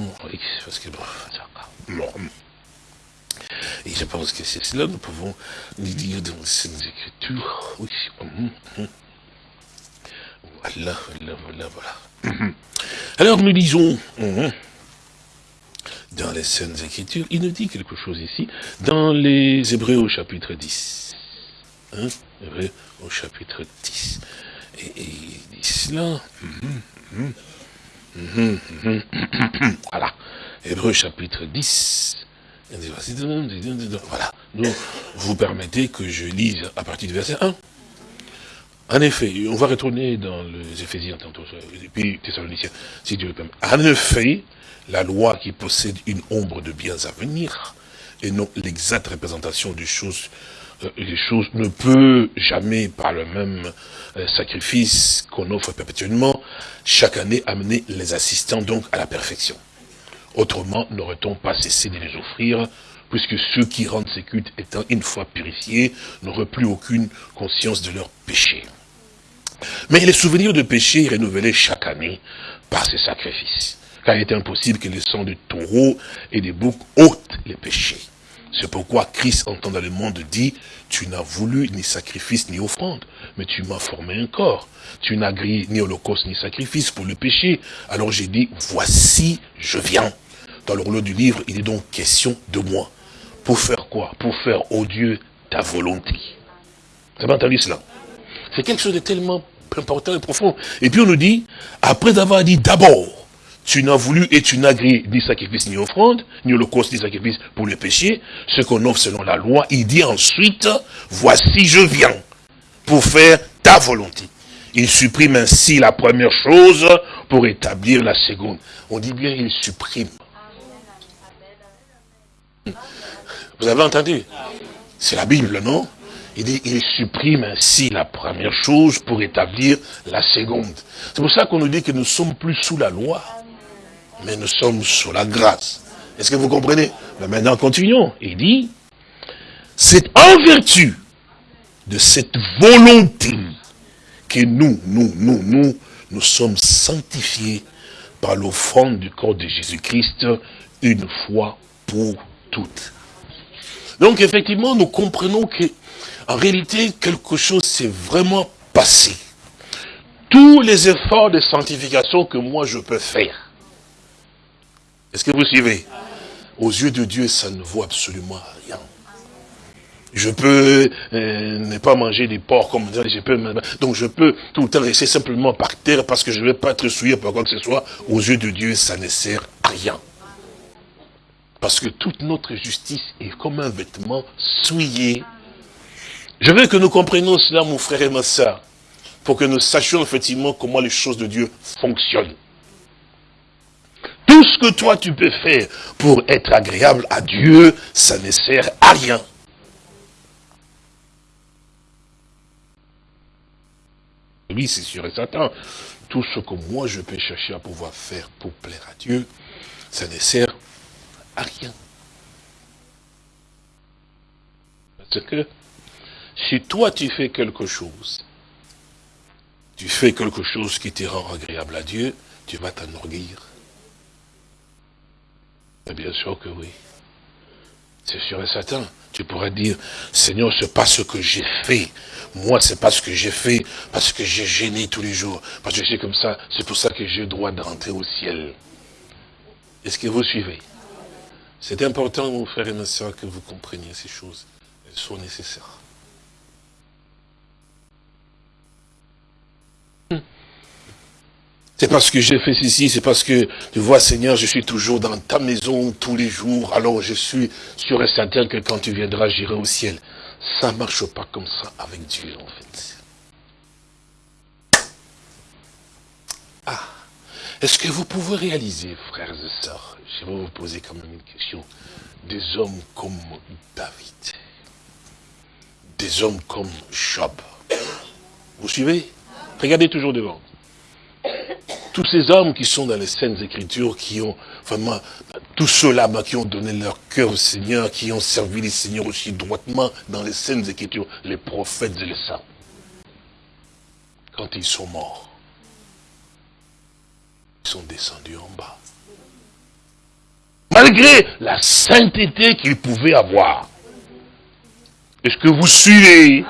parce que bon, bon, et je pense que c'est cela, nous pouvons nous dire dans les Écritures. Oui. Hum, hum. Voilà, voilà, voilà, voilà. Alors nous lisons dans les Saintes Écritures, il nous dit quelque chose ici, dans les Hébreux au chapitre 10. Hein Hébreux au chapitre 10. Et, il dit cela. Voilà. Hébreux chapitre 10. Voilà. Nous, vous permettez que je lise à partir du verset 1. En effet, on va retourner dans les Éphésiens tantôt, et puis Thessaloniciens, si Dieu le permet. En effet, la loi qui possède une ombre de biens à venir, et non l'exacte représentation des choses, euh, ne peut jamais, par le même euh, sacrifice qu'on offre perpétuellement, chaque année amener les assistants donc à la perfection. Autrement, n'aurait-on pas cessé de les offrir, puisque ceux qui rendent ces cultes étant une fois purifiés, n'auraient plus aucune conscience de leur péché. Mais les souvenirs de péché renouvelés chaque année par ces sacrifices car il est impossible que les sang de taureaux et des boucs ôtent les péchés. C'est pourquoi Christ, entend dans le monde, dit, tu n'as voulu ni sacrifice ni offrande, mais tu m'as formé un corps. Tu n'as grillé ni holocauste ni sacrifice pour le péché. Alors j'ai dit, voici, je viens. Dans le rouleau du livre, il est donc question de moi. Pour faire quoi? Pour faire, au Dieu, ta volonté. Vous avez entendu cela? C'est quelque chose de tellement important et profond. Et puis on nous dit, après avoir dit d'abord, tu n'as voulu et tu n'as grillé ni sacrifice ni offrande, ni holocauste ni sacrifice pour le péché, ce qu'on offre selon la loi. Il dit ensuite, voici je viens pour faire ta volonté. Il supprime ainsi la première chose pour établir la seconde. On dit bien, il supprime. Vous avez entendu? C'est la Bible, non? Il dit, il supprime ainsi la première chose pour établir la seconde. C'est pour ça qu'on nous dit que nous sommes plus sous la loi mais nous sommes sous la grâce. Est-ce que vous comprenez? Mais maintenant, continuons. Il dit, c'est en vertu de cette volonté que nous, nous, nous, nous, nous sommes sanctifiés par l'offrande du corps de Jésus-Christ une fois pour toutes. Donc effectivement, nous comprenons que en réalité, quelque chose s'est vraiment passé. Tous les efforts de sanctification que moi je peux faire, est-ce que vous suivez? Aux yeux de Dieu, ça ne vaut absolument rien. Je peux euh, ne pas manger des porcs comme je peux, donc je peux tout le temps rester simplement par terre parce que je ne vais pas être souillé par quoi que ce soit. Aux yeux de Dieu, ça ne sert à rien. Parce que toute notre justice est comme un vêtement souillé. Je veux que nous comprenions cela, mon frère et ma soeur, pour que nous sachions effectivement comment les choses de Dieu fonctionnent. Tout ce que toi tu peux faire pour être agréable à Dieu, ça ne sert à rien. Oui, c'est sûr et certain. Tout ce que moi je peux chercher à pouvoir faire pour plaire à Dieu, ça ne sert à rien. Parce que si toi tu fais quelque chose, tu fais quelque chose qui te rend agréable à Dieu, tu vas t'enorgueillir. Bien sûr que oui. C'est sûr et certain. Tu pourrais dire, Seigneur, c'est pas ce que j'ai fait. Moi, c'est pas ce que j'ai fait parce que j'ai gêné tous les jours. Parce que suis comme ça, c'est pour ça que j'ai le droit d'entrer au ciel. Est-ce que vous suivez? C'est important, mon frère et ma soeur, que vous compreniez ces choses. Elles sont nécessaires. C'est parce que j'ai fait ceci, c'est parce que, tu vois, Seigneur, je suis toujours dans ta maison tous les jours, alors je suis sûr et certain que quand tu viendras, j'irai au ciel. Ça ne marche pas comme ça avec Dieu, en fait. Ah, est-ce que vous pouvez réaliser, frères et sœurs, je vais vous poser quand même une question, des hommes comme David, des hommes comme Job, vous suivez? Regardez toujours devant tous ces hommes qui sont dans les scènes écritures, qui ont vraiment, tous ceux-là qui ont donné leur cœur au Seigneur, qui ont servi les Seigneurs aussi droitement dans les scènes écritures, les prophètes et les saints. Quand ils sont morts, ils sont descendus en bas. Malgré la sainteté qu'ils pouvaient avoir. Est-ce que vous suivez?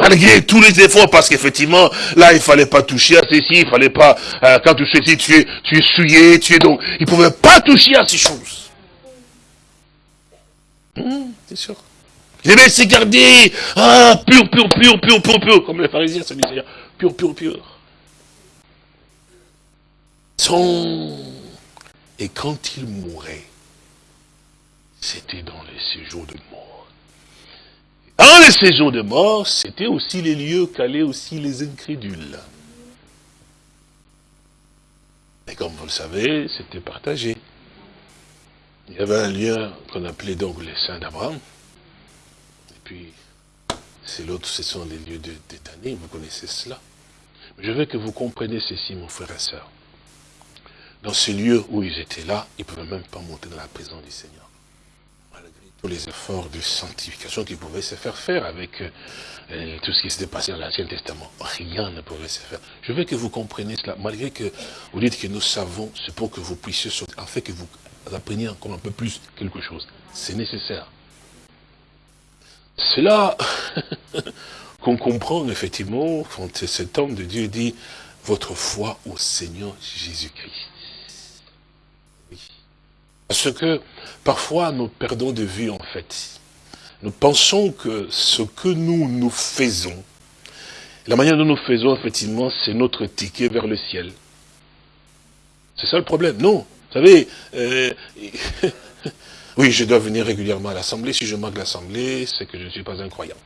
Malgré tous les efforts, parce qu'effectivement, là, il fallait pas toucher à ceci, il fallait pas, euh, quand tu fais tu es, tu es souillé, tu es donc, il pouvait pas toucher à ces choses. Hum, c'est sûr. Il devait se garder, ah, pur, pur, pur, pur, pur, pur, comme les pharisiens se disaient, pur, pur, pur. Son... Et quand il mourait, c'était dans les séjours de mort. Dans les séjours de mort, c'était aussi les lieux qu'allaient aussi les incrédules. Et comme vous le savez, c'était partagé. Il y avait un lieu qu'on appelait donc les saints d'Abraham. Et puis, c'est l'autre, ce sont les lieux de vous connaissez cela. Je veux que vous compreniez ceci, mon frère et soeur. Dans ce lieu où ils étaient là, ils ne pouvaient même pas monter dans la présence du Seigneur tous les efforts de sanctification qui pouvaient se faire faire avec euh, tout ce qui s'était passé dans l'Ancien Testament. Rien ne pouvait se faire. Je veux que vous compreniez cela, malgré que vous dites que nous savons, c'est pour que vous puissiez sortir, en que vous appreniez encore un peu plus quelque chose. C'est nécessaire. C'est là qu'on comprend effectivement quand cet homme de Dieu dit votre foi au Seigneur Jésus-Christ. Parce que parfois nous perdons de vue en fait. Nous pensons que ce que nous nous faisons, la manière dont nous faisons effectivement, c'est notre ticket vers le ciel. C'est ça le problème. Non. Vous savez, euh, oui, je dois venir régulièrement à l'Assemblée. Si je manque l'Assemblée, c'est que je ne suis pas un croyant.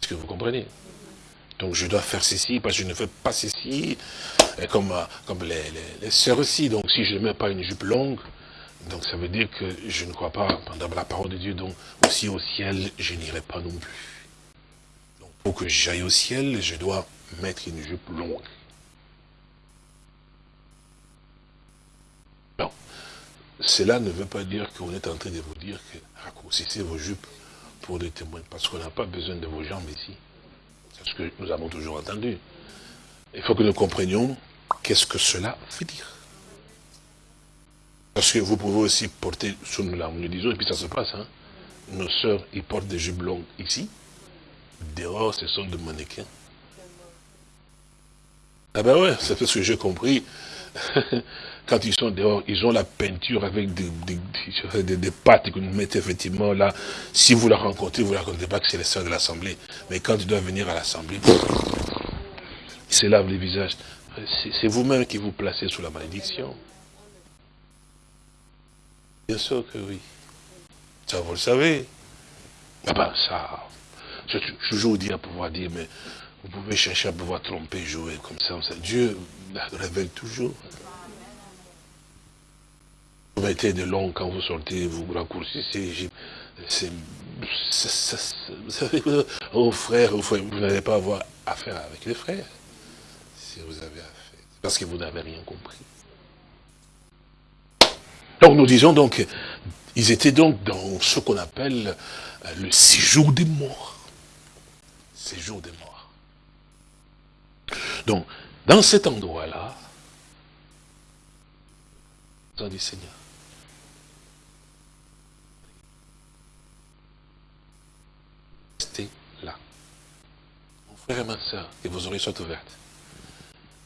Est-ce que vous comprenez? Donc je dois faire ceci, parce que je ne fais pas ceci, comme, euh, les, les, sœurs aussi. Donc si je ne mets pas une jupe longue, donc ça veut dire que je ne crois pas dans la parole de Dieu. Donc aussi au ciel, je n'irai pas non plus. Donc pour que j'aille au ciel, je dois mettre une jupe longue. Non. Cela ne veut pas dire qu'on est en train de vous dire que raccourcissez vos jupes pour des témoins, parce qu'on n'a pas besoin de vos jambes ici ce que nous avons toujours entendu. Il faut que nous comprenions qu'est-ce que cela veut dire. Parce que vous pouvez aussi porter, sous nous nous disons, et puis ça se passe, hein. nos sœurs, ils portent des jupes longues ici, dehors, ce sont des mannequins. Ah ben ouais, c'est ce que j'ai compris. Quand ils sont dehors, ils ont la peinture avec des, pâtes que nous mettez effectivement là. Si vous la rencontrez, vous ne la rencontrez pas que c'est les sœurs de l'Assemblée. Mais quand ils doivent venir à l'Assemblée, ils se lavent les visages. C'est vous-même qui vous placez sous la malédiction. Bien sûr que oui. Ça, vous le savez. Ah ben, ça, je, je toujours dis à pouvoir dire, mais vous pouvez chercher à pouvoir tromper, jouer comme ça. Dieu révèle toujours. Vous mettez de long quand vous sortez, vous raccourcissez. Savez, aux frères, vous n'allez pas avoir affaire avec les frères. Si vous avez affaire. Parce que vous n'avez rien compris. Donc nous disons donc, ils étaient donc dans ce qu'on appelle euh, le séjour des morts. Séjour des morts. Donc, dans cet endroit-là, du Seigneur. là. Mon et ma soeur, que vos oreilles soient ouvertes.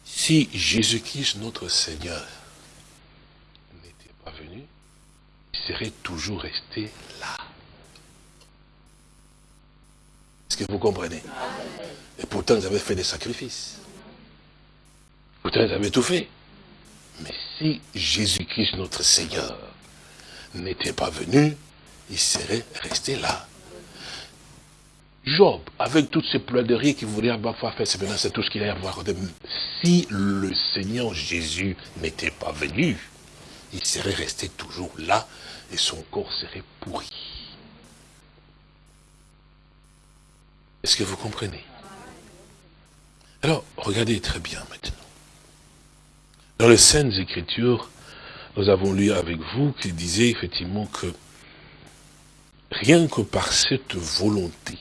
Si Jésus-Christ, notre Seigneur, n'était pas venu, il serait toujours resté là. Est-ce que vous comprenez? Et pourtant, ils avaient fait des sacrifices. Pourtant, ils avaient tout fait. Mais si Jésus-Christ, notre Seigneur, n'était pas venu, il serait resté là. Job, avec toutes ces plaidoiries qu'il voulait avoir fait, c'est maintenant c'est tout ce qu'il a à voir. Si le Seigneur Jésus n'était pas venu, il serait resté toujours là et son corps serait pourri. Est-ce que vous comprenez? Alors, regardez très bien maintenant. Dans les Saintes Écritures, nous avons lu avec vous qu'il disait effectivement que rien que par cette volonté,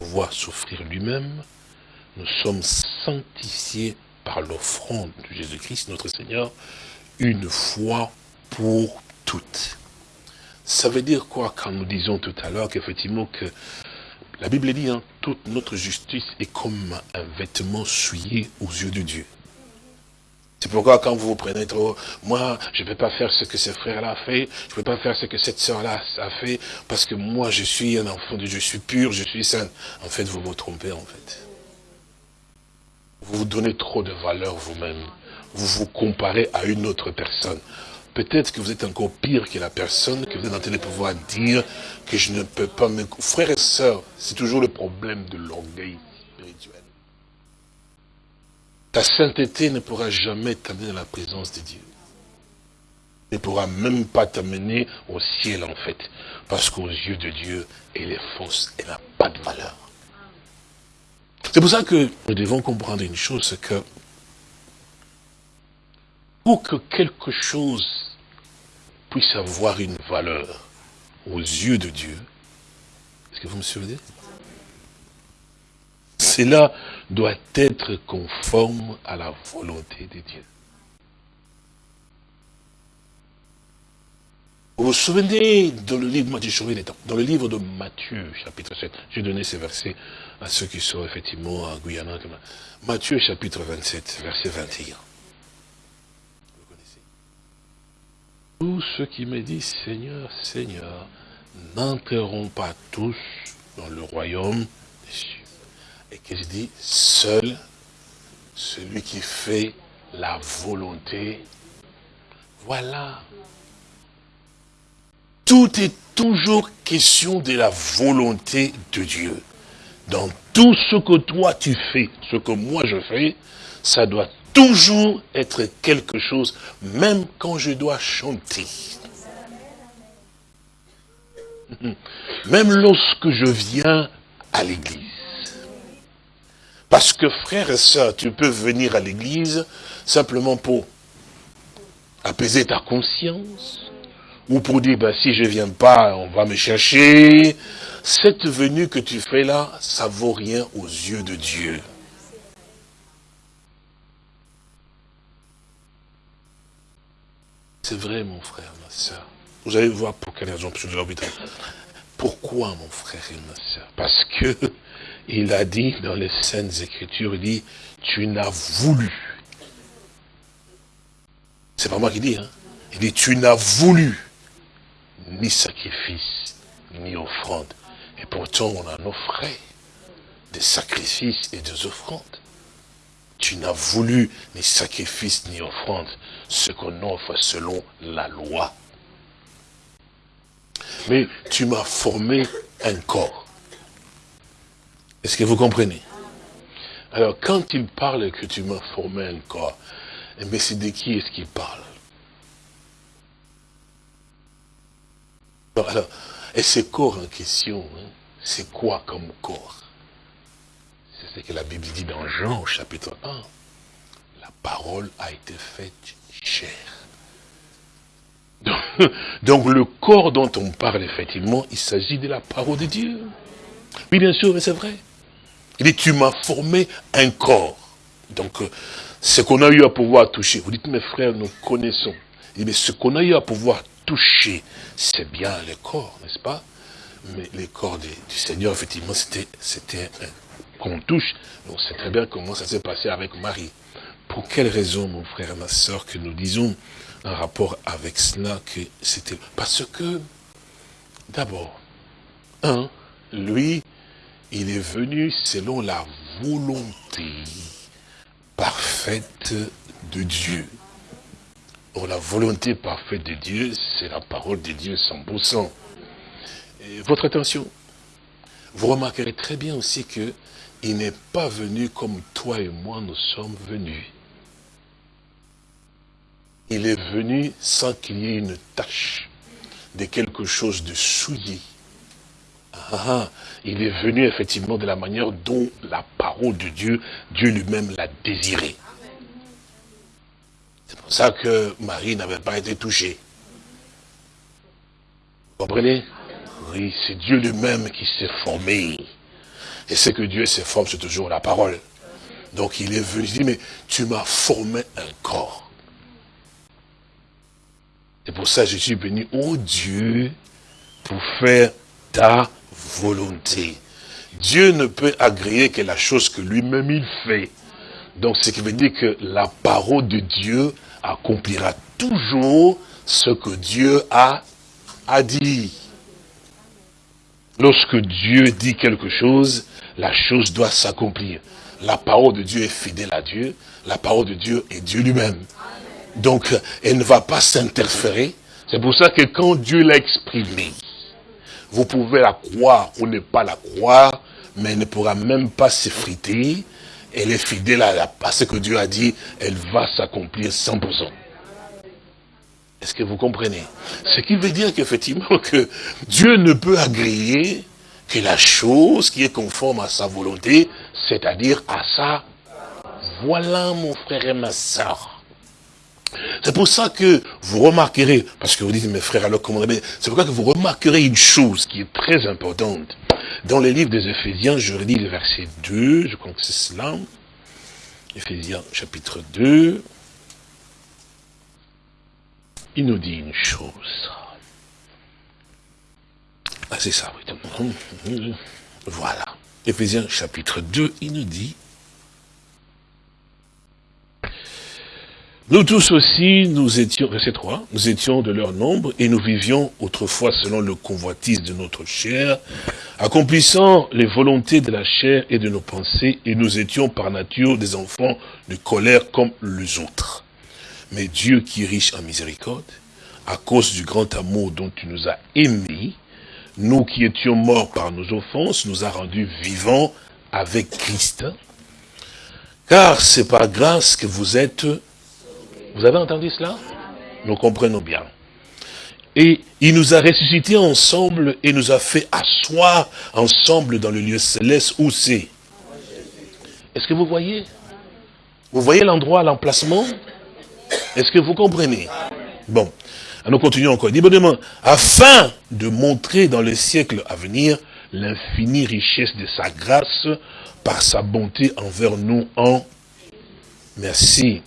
voit souffrir lui-même, nous sommes sanctifiés par l'offrande de Jésus-Christ, notre Seigneur, une fois pour toutes. Ça veut dire quoi quand nous disons tout à l'heure qu'effectivement que la Bible dit, hein, toute notre justice est comme un vêtement souillé aux yeux de Dieu. C'est pourquoi quand vous vous prenez trop, moi, je ne vais pas faire ce que ce frère-là a fait, je ne vais pas faire ce que cette sœur-là a fait, parce que moi, je suis un enfant de Dieu, je suis pur, je suis saint. En fait, vous vous trompez, en fait. Vous vous donnez trop de valeur vous-même. Vous vous comparez à une autre personne. Peut-être que vous êtes encore pire que la personne que vous êtes en train de pouvoir dire que je ne peux pas me... Frères et sœurs, c'est toujours le problème de l'orgueil spirituel. Ta sainteté ne pourra jamais t'amener dans la présence de Dieu. Ne pourra même pas t'amener au ciel en fait. Parce qu'aux yeux de Dieu, elle est fausse, elle n'a pas de valeur. C'est pour ça que nous devons comprendre une chose, c'est que pour que quelque chose puisse avoir une valeur aux yeux de Dieu, est-ce que vous me suivez? Cela doit être conforme à la volonté de Dieu. Vous vous souvenez dans le livre, dans le livre de Matthieu, chapitre 7, j'ai donné ces versets à ceux qui sont effectivement à Guyana. Matthieu, chapitre 27, verset 21. Vous connaissez? Tous ceux qui me disent Seigneur, Seigneur, n'entreront pas tous dans le royaume des cieux. Et que je dis, seul celui qui fait la volonté, voilà tout est toujours question de la volonté de Dieu. Dans tout ce que toi tu fais, ce que moi je fais, ça doit toujours être quelque chose, même quand je dois chanter. Même lorsque je viens à l'église. Parce que frère et soeur, tu peux venir à l'église simplement pour apaiser ta conscience, ou pour dire, ben, si je ne viens pas, on va me chercher. Cette venue que tu fais là, ça vaut rien aux yeux de Dieu. C'est vrai, mon frère, ma soeur. Vous allez voir pour quelle raison, je Pourquoi, mon frère et ma soeur Parce que il a dit dans les Saintes Écritures, il dit, tu n'as voulu. C'est pas moi qui dis, hein. Il dit, tu n'as voulu ni sacrifice, ni offrande. Et pourtant, on en offrait des sacrifices et des offrandes. Tu n'as voulu ni sacrifice ni offrande, ce qu'on offre selon la loi. Mais tu m'as formé un corps. Est-ce que vous comprenez? Alors, quand il parle que tu m'as formé un corps, mais c'est de qui est-ce qu'il parle? Alors, et ce corps en question, hein, c'est quoi comme corps? C'est ce que la Bible dit dans Jean au chapitre 1. La parole a été faite chair. Donc, le corps dont on parle, effectivement, il s'agit de la parole de Dieu. Oui, bien sûr, mais c'est vrai. Il dit, tu m'as formé un corps. Donc, euh, ce qu'on a eu à pouvoir toucher, vous dites, mes frères, nous connaissons. Il dit, mais ce qu'on a eu à pouvoir toucher, c'est bien le corps, n'est-ce pas? Mais le corps du Seigneur, effectivement, c'était qu'on touche. On sait très bien comment ça s'est passé avec Marie. Pour quelle raison, mon frère et ma soeur, que nous disons en rapport avec cela que c'était... Parce que, d'abord, un, lui, il est venu selon la volonté parfaite de Dieu. Or, la volonté parfaite de Dieu, c'est la parole de Dieu 100%. Et votre attention, vous remarquerez très bien aussi que il n'est pas venu comme toi et moi nous sommes venus. Il est venu sans qu'il y ait une tâche de quelque chose de souillé. Ah, il est venu effectivement de la manière dont la parole de Dieu, Dieu lui-même l'a désiré. C'est pour ça que Marie n'avait pas été touchée. Vous comprenez? Oui, c'est Dieu lui-même qui s'est formé. Et ce que Dieu s'est formé, c'est toujours la parole. Donc il est venu, il dit, mais tu m'as formé un corps. C'est pour ça que je suis venu, oh Dieu, pour faire ta volonté. Dieu ne peut agréer que la chose que lui-même il fait. Donc, ce qui veut dire que la parole de Dieu accomplira toujours ce que Dieu a, a dit. Lorsque Dieu dit quelque chose, la chose doit s'accomplir. La parole de Dieu est fidèle à Dieu. La parole de Dieu est Dieu lui-même. Donc, elle ne va pas s'interférer. C'est pour ça que quand Dieu l'a exprimé, vous pouvez la croire ou ne pas la croire, mais elle ne pourra même pas s'effriter. Elle est fidèle à, à ce que Dieu a dit, elle va s'accomplir 100%. Est-ce que vous comprenez? Ce qui veut dire qu'effectivement que Dieu ne peut agréer que la chose qui est conforme à sa volonté, c'est-à-dire à sa... Voilà mon frère et ma soeur. C'est pour ça que vous remarquerez, parce que vous dites, mes frères, alors comment C'est pourquoi que vous remarquerez une chose qui est très importante. Dans les livres des Éphésiens, je relis le verset 2, je crois que c'est cela. Éphésiens chapitre 2. Il nous dit une chose. Ah, c'est ça, oui. Voilà. Éphésiens chapitre 2, il nous dit, Nous tous aussi, nous étions, verset 3, nous étions de leur nombre et nous vivions autrefois selon le convoitise de notre chair, accomplissant les volontés de la chair et de nos pensées, et nous étions par nature des enfants de colère comme les autres. Mais Dieu qui est riche en miséricorde, à cause du grand amour dont tu nous as aimés, nous qui étions morts par nos offenses, nous a rendus vivants avec Christ. Car c'est par grâce que vous êtes vous avez entendu cela? Nous comprenons bien. Et il nous a ressuscités ensemble et nous a fait asseoir ensemble dans le lieu céleste où c'est. Est-ce que vous voyez? Vous voyez l'endroit, l'emplacement? Est-ce que vous comprenez? Bon, nous continuons encore. Afin de montrer dans les siècles à venir l'infinie richesse de sa grâce par sa bonté envers nous en merci.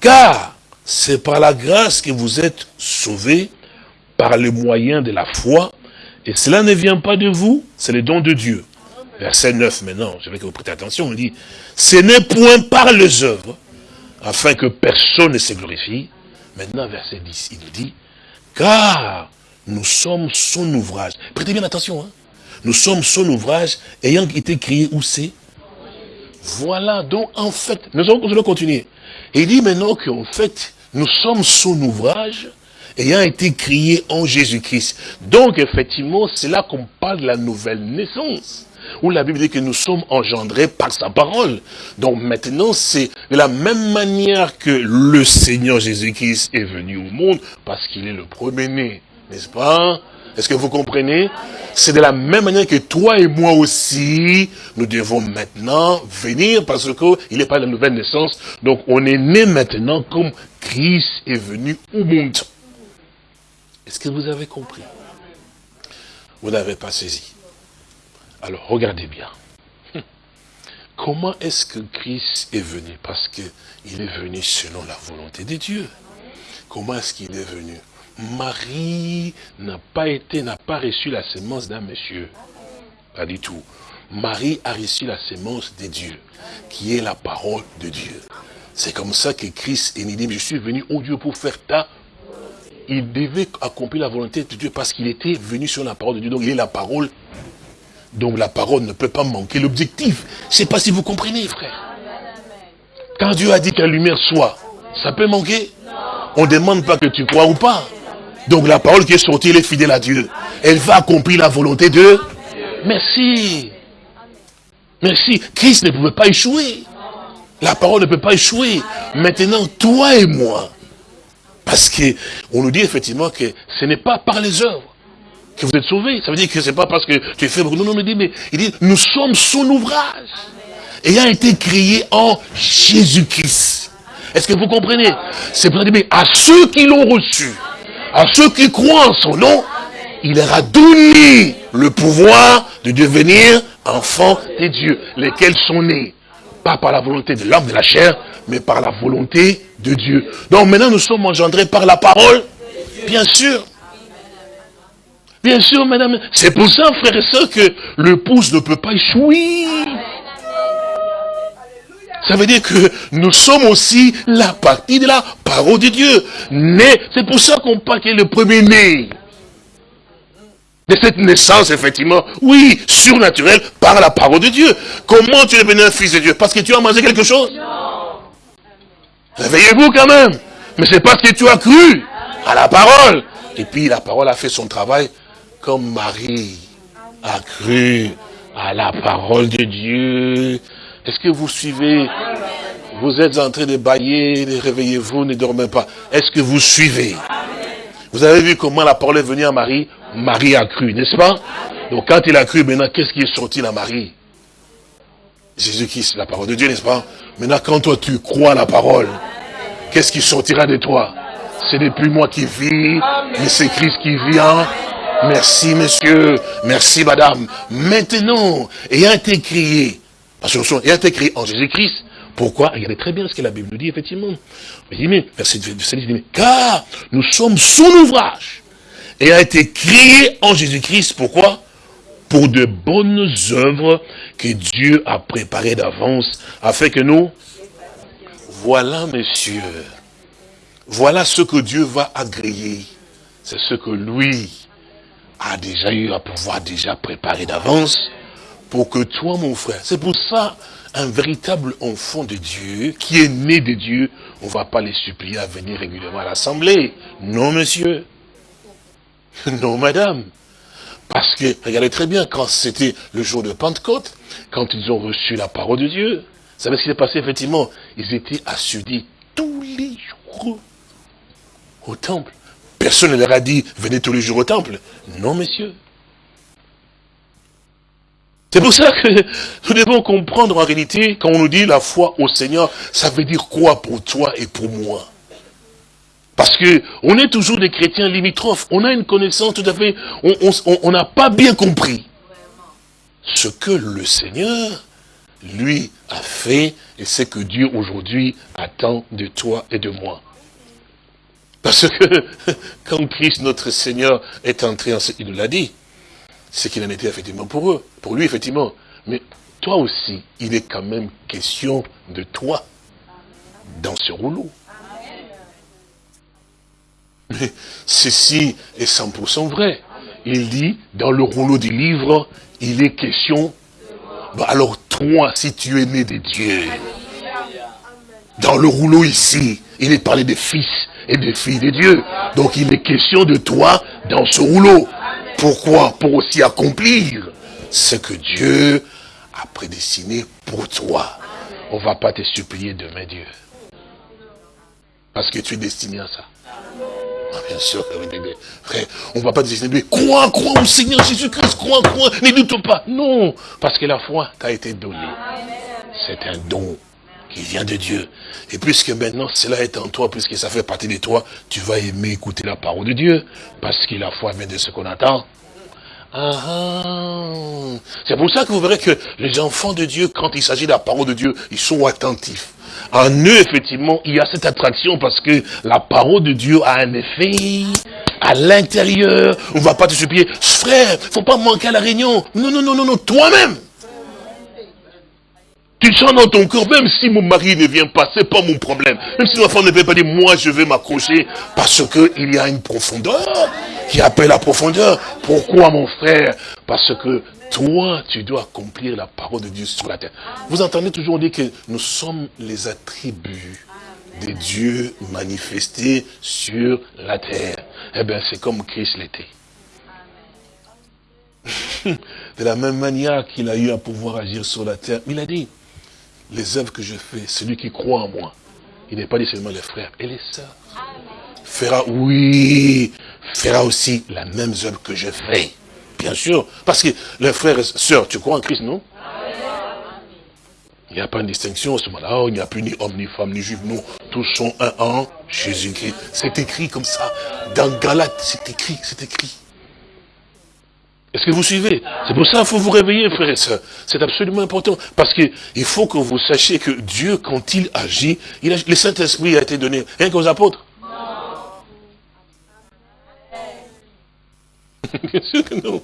Car c'est par la grâce que vous êtes sauvés par le moyen de la foi. Et cela ne vient pas de vous, c'est le don de Dieu. Verset 9 maintenant, je veux que vous prêtez attention, on dit, ce n'est point par les œuvres, afin que personne ne se glorifie. Maintenant, verset 10, il dit, car nous sommes son ouvrage. Prêtez bien attention, hein. Nous sommes son ouvrage, ayant été créé où c'est? Voilà, donc en fait, nous allons continuer. Il dit maintenant qu'en fait, nous sommes son ouvrage ayant été créé en Jésus-Christ. Donc, effectivement, c'est là qu'on parle de la nouvelle naissance. Où la Bible dit que nous sommes engendrés par sa parole. Donc maintenant, c'est de la même manière que le Seigneur Jésus-Christ est venu au monde, parce qu'il est le premier-né, n'est-ce pas? Est-ce que vous comprenez? C'est de la même manière que toi et moi aussi, nous devons maintenant venir, parce qu'il n'est pas la nouvelle naissance. Donc on est né maintenant comme Christ est venu au monde. Est-ce que vous avez compris? Vous n'avez pas saisi. Alors regardez bien. Comment est-ce que Christ est venu? Parce qu'il est venu selon la volonté de Dieu. Comment est-ce qu'il est venu? Marie n'a pas été, n'a pas reçu la sémence d'un monsieur. Pas du tout. Marie a reçu la sémence de Dieu, qui est la parole de Dieu. C'est comme ça que Christ est dit, je suis venu au Dieu pour faire ta... Il devait accomplir la volonté de Dieu parce qu'il était venu sur la parole de Dieu. Donc il est la parole. Donc la parole ne peut pas manquer. L'objectif, je ne sais pas si vous comprenez, frère. Quand Dieu a dit que la lumière soit, ça peut manquer? On ne demande pas que tu crois ou pas. Donc la parole qui est sortie, elle est fidèle à Dieu. Elle va accomplir la volonté de... Merci. Merci. Christ ne pouvait pas échouer. La parole ne peut pas échouer. Maintenant, toi et moi, parce qu'on nous dit effectivement que ce n'est pas par les œuvres que vous êtes sauvés. Ça veut dire que ce n'est pas parce que tu es fait. Non, non, mais, dit, mais il dit, nous sommes son ouvrage. Ayant été créé en Jésus-Christ. Est-ce que vous comprenez? C'est pour dire, mais à ceux qui l'ont reçu, à ceux qui croient en son nom, il leur a donné le pouvoir de devenir enfants de Dieu, lesquels sont nés pas par la volonté de l'homme, de la chair, mais par la volonté de Dieu. Donc maintenant, nous sommes engendrés par la parole, bien sûr. Bien sûr, madame. C'est pour ça, frère et soeur, que le pouce ne peut pas échouer. Ça veut dire que nous sommes aussi la partie de la parole de Dieu. Né, c'est pour ça qu'on parle qu'il est le premier-né. De cette naissance, effectivement, oui, surnaturelle, par la parole de Dieu. Comment tu es devenu un fils de Dieu? Parce que tu as mangé quelque chose? Réveillez-vous quand même. Mais c'est parce que tu as cru à la parole. Et puis la parole a fait son travail comme Marie a cru à la parole de Dieu. Est-ce que vous suivez Vous êtes en train de bailler, réveillez-vous, ne dormez pas. Est-ce que vous suivez? Vous avez vu comment la parole est venue à Marie? Marie a cru, n'est-ce pas? Donc quand il a cru, maintenant, qu'est-ce qui est sorti à Marie? Jésus-Christ, la parole de Dieu, n'est-ce pas? Maintenant, quand toi tu crois à la parole, qu'est-ce qui sortira de toi? Ce n'est plus moi qui vis, mais c'est Christ qui vient. Merci, monsieur. Merci, madame. Maintenant, ayant été crié, parce que il été écrit en Jésus-Christ. Pourquoi? Regardez très bien ce que la Bible nous dit, effectivement. Il dit, mais, verset car nous sommes son ouvrage. Et a été créé en Jésus-Christ. Pourquoi? Pour de bonnes œuvres que Dieu a préparées d'avance, afin que nous... Voilà, messieurs. Voilà ce que Dieu va agréer. C'est ce que lui a déjà eu à pouvoir déjà préparer d'avance pour que toi, mon frère, c'est pour ça, un véritable enfant de Dieu, qui est né de Dieu, on ne va pas les supplier à venir régulièrement à l'assemblée. Non, monsieur. Non, madame. Parce que, regardez très bien, quand c'était le jour de Pentecôte, quand ils ont reçu la parole de Dieu, vous savez ce qui s'est passé, effectivement? Ils étaient assoudis tous les jours au temple. Personne ne leur a dit, venez tous les jours au temple. Non, messieurs. C'est pour ça que nous devons comprendre en réalité, quand on nous dit la foi au Seigneur, ça veut dire quoi pour toi et pour moi? Parce que on est toujours des chrétiens limitrophes, on a une connaissance tout à fait, on n'a pas bien compris ce que le Seigneur, lui, a fait et ce que Dieu aujourd'hui attend de toi et de moi. Parce que quand Christ, notre Seigneur, est entré en ce il nous l'a dit, c'est qu'il en était effectivement pour eux, pour lui effectivement. Mais toi aussi, il est quand même question de toi dans ce rouleau. Mais ceci est 100% vrai. Il dit, dans le rouleau du livre, il est question, bah alors toi, si tu es né de Dieu, dans le rouleau ici, il est parlé des fils et des filles de Dieu. Donc il est question de toi dans ce rouleau. Pourquoi Pour aussi accomplir ce que Dieu a prédestiné pour toi. On ne va pas te supplier demain Dieu. Parce que tu es destiné à ça. Ah, bien sûr, frère, on ne va pas te destiner. Crois, crois au Seigneur Jésus-Christ, crois, crois, ne doute pas. Non, parce que la foi t'a été donnée. C'est un don qui vient de Dieu. Et puisque maintenant cela est en toi, puisque ça fait partie de toi, tu vas aimer écouter la parole de Dieu. Parce que la foi vient de ce qu'on attend. Ah, ah. C'est pour ça que vous verrez que les enfants de Dieu, quand il s'agit de la parole de Dieu, ils sont attentifs. En eux, effectivement, il y a cette attraction parce que la parole de Dieu a un effet à l'intérieur. On ne va pas te supplier, frère, faut pas manquer à la réunion. Non, non, non, non, non, toi-même. Tu sens dans ton corps, même si mon mari ne vient pas, c'est pas mon problème. Même si ma femme ne vient pas dire, moi je vais m'accrocher, parce qu'il y a une profondeur qui appelle la profondeur. Pourquoi mon frère? Parce que toi, tu dois accomplir la parole de Dieu sur la terre. Vous entendez toujours dire que nous sommes les attributs de Dieu manifestés sur la terre. Eh bien, c'est comme Christ l'était. De la même manière qu'il a eu à pouvoir agir sur la terre, il a dit, les œuvres que je fais, celui qui croit en moi, il n'est pas dit seulement les frères et les sœurs, fera, oui, fera aussi la même œuvre que je fais. Bien sûr, parce que les frères et sœurs, tu crois en Christ, non? Il n'y a pas de distinction à ce moment-là. Oh, il n'y a plus ni homme, ni femme, ni juif. Nous, tous sont un en Jésus-Christ. C'est écrit comme ça. Dans Galate, c'est écrit, c'est écrit. Est-ce que vous suivez? C'est pour ça qu'il faut vous réveiller, frères et sœurs. C'est absolument important. Parce qu'il faut que vous sachiez que Dieu, quand il agit, le Saint-Esprit a été donné rien qu'aux apôtres. Bien sûr que non.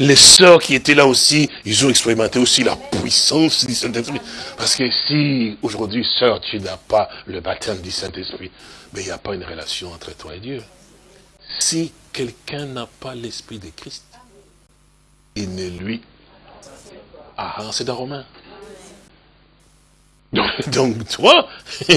Les sœurs qui étaient là aussi, ils ont expérimenté aussi la puissance du Saint-Esprit. Parce que si aujourd'hui, sœur, tu n'as pas le baptême du Saint-Esprit, mais il n'y a pas une relation entre toi et Dieu. Si quelqu'un n'a pas l'Esprit de Christ, il ne lui... Ah, c'est dans Romain. Donc, toi,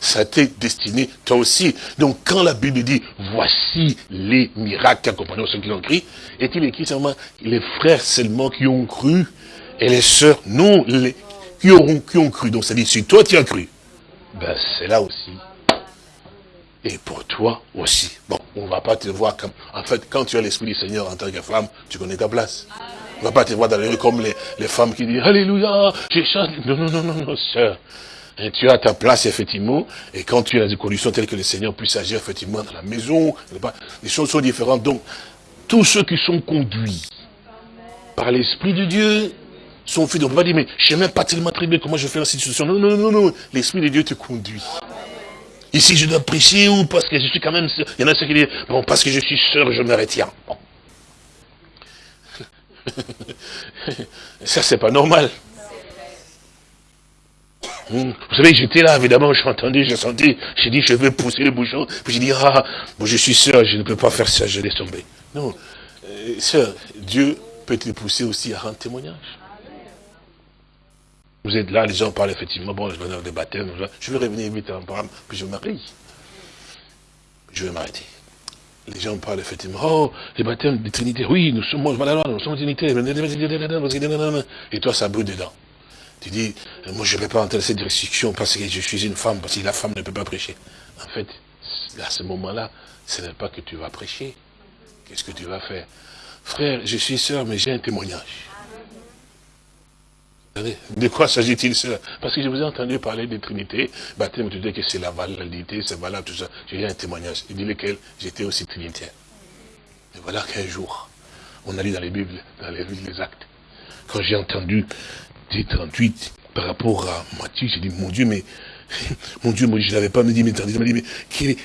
ça t'est destiné, toi aussi. Donc quand la Bible dit, voici les miracles qui accompagnent ceux qui ont cru, est-il écrit seulement les frères seulement qui ont cru, et les sœurs, non, les, qui, auront, qui ont cru. Donc ça dit, si toi tu as cru, ben c'est là aussi. Et pour toi aussi. Bon, on ne va pas te voir comme... En fait, quand tu as l'Esprit du Seigneur en tant que femme, tu connais ta place. On ne va pas te voir dans les rues comme les, les femmes qui disent Alléluia, j'ai chanté. Non, non, non, non, non, sœur. Tu as ta place, effectivement, et quand tu as des conditions telles que le Seigneur puisse agir, effectivement, dans la maison, les choses sont différentes. Donc, tous ceux qui sont conduits par l'Esprit de Dieu sont. Donc, on va dire, mais je ne sais même pas tellement très bien comment je fais la situation. Non, non, non, non, l'Esprit de Dieu te conduit. Ici, je dois prêcher ou parce que je suis quand même... Il y en a ceux qui disent, bon, parce que je suis sœur, je me retiens. Ça, c'est pas normal. Hmm. Vous savez, j'étais là, évidemment, j'ai entendu, j'ai senti, j'ai dit, je vais pousser le bouchon. Puis j'ai dit, ah, bon, je suis sœur, je ne peux pas faire ça, je laisse tomber. Non, euh, sœur, Dieu peut te pousser aussi à rendre témoignage. Vous êtes là, les gens parlent effectivement, bon, je vais je vais revenir vite en programme, puis je marie. Je vais m'arrêter les gens parlent effectivement, oh, les baptêmes de Trinité, oui, nous sommes, nous sommes Trinité, et toi ça brûle dedans. Tu dis, moi je ne vais pas entrer dans cette restriction parce que je suis une femme, parce que la femme ne peut pas prêcher. En fait, à ce moment-là, ce n'est pas que tu vas prêcher. Qu'est-ce que tu vas faire? Frère, je suis sœur, mais j'ai un témoignage. De quoi s'agit-il Parce que je vous ai entendu parler de Trinité, baptême, tu dis que c'est la validité, c'est valable, tout ça. J'ai un témoignage. Il dit lequel? J'étais aussi trinitaire. Et voilà qu'un jour, on a lu dans les Bibles, dans les des actes, quand j'ai entendu 38 par rapport à Matthieu, j'ai dit, mon Dieu, mais mon Dieu, moi, je ne l'avais pas me dit, mais, dit, mais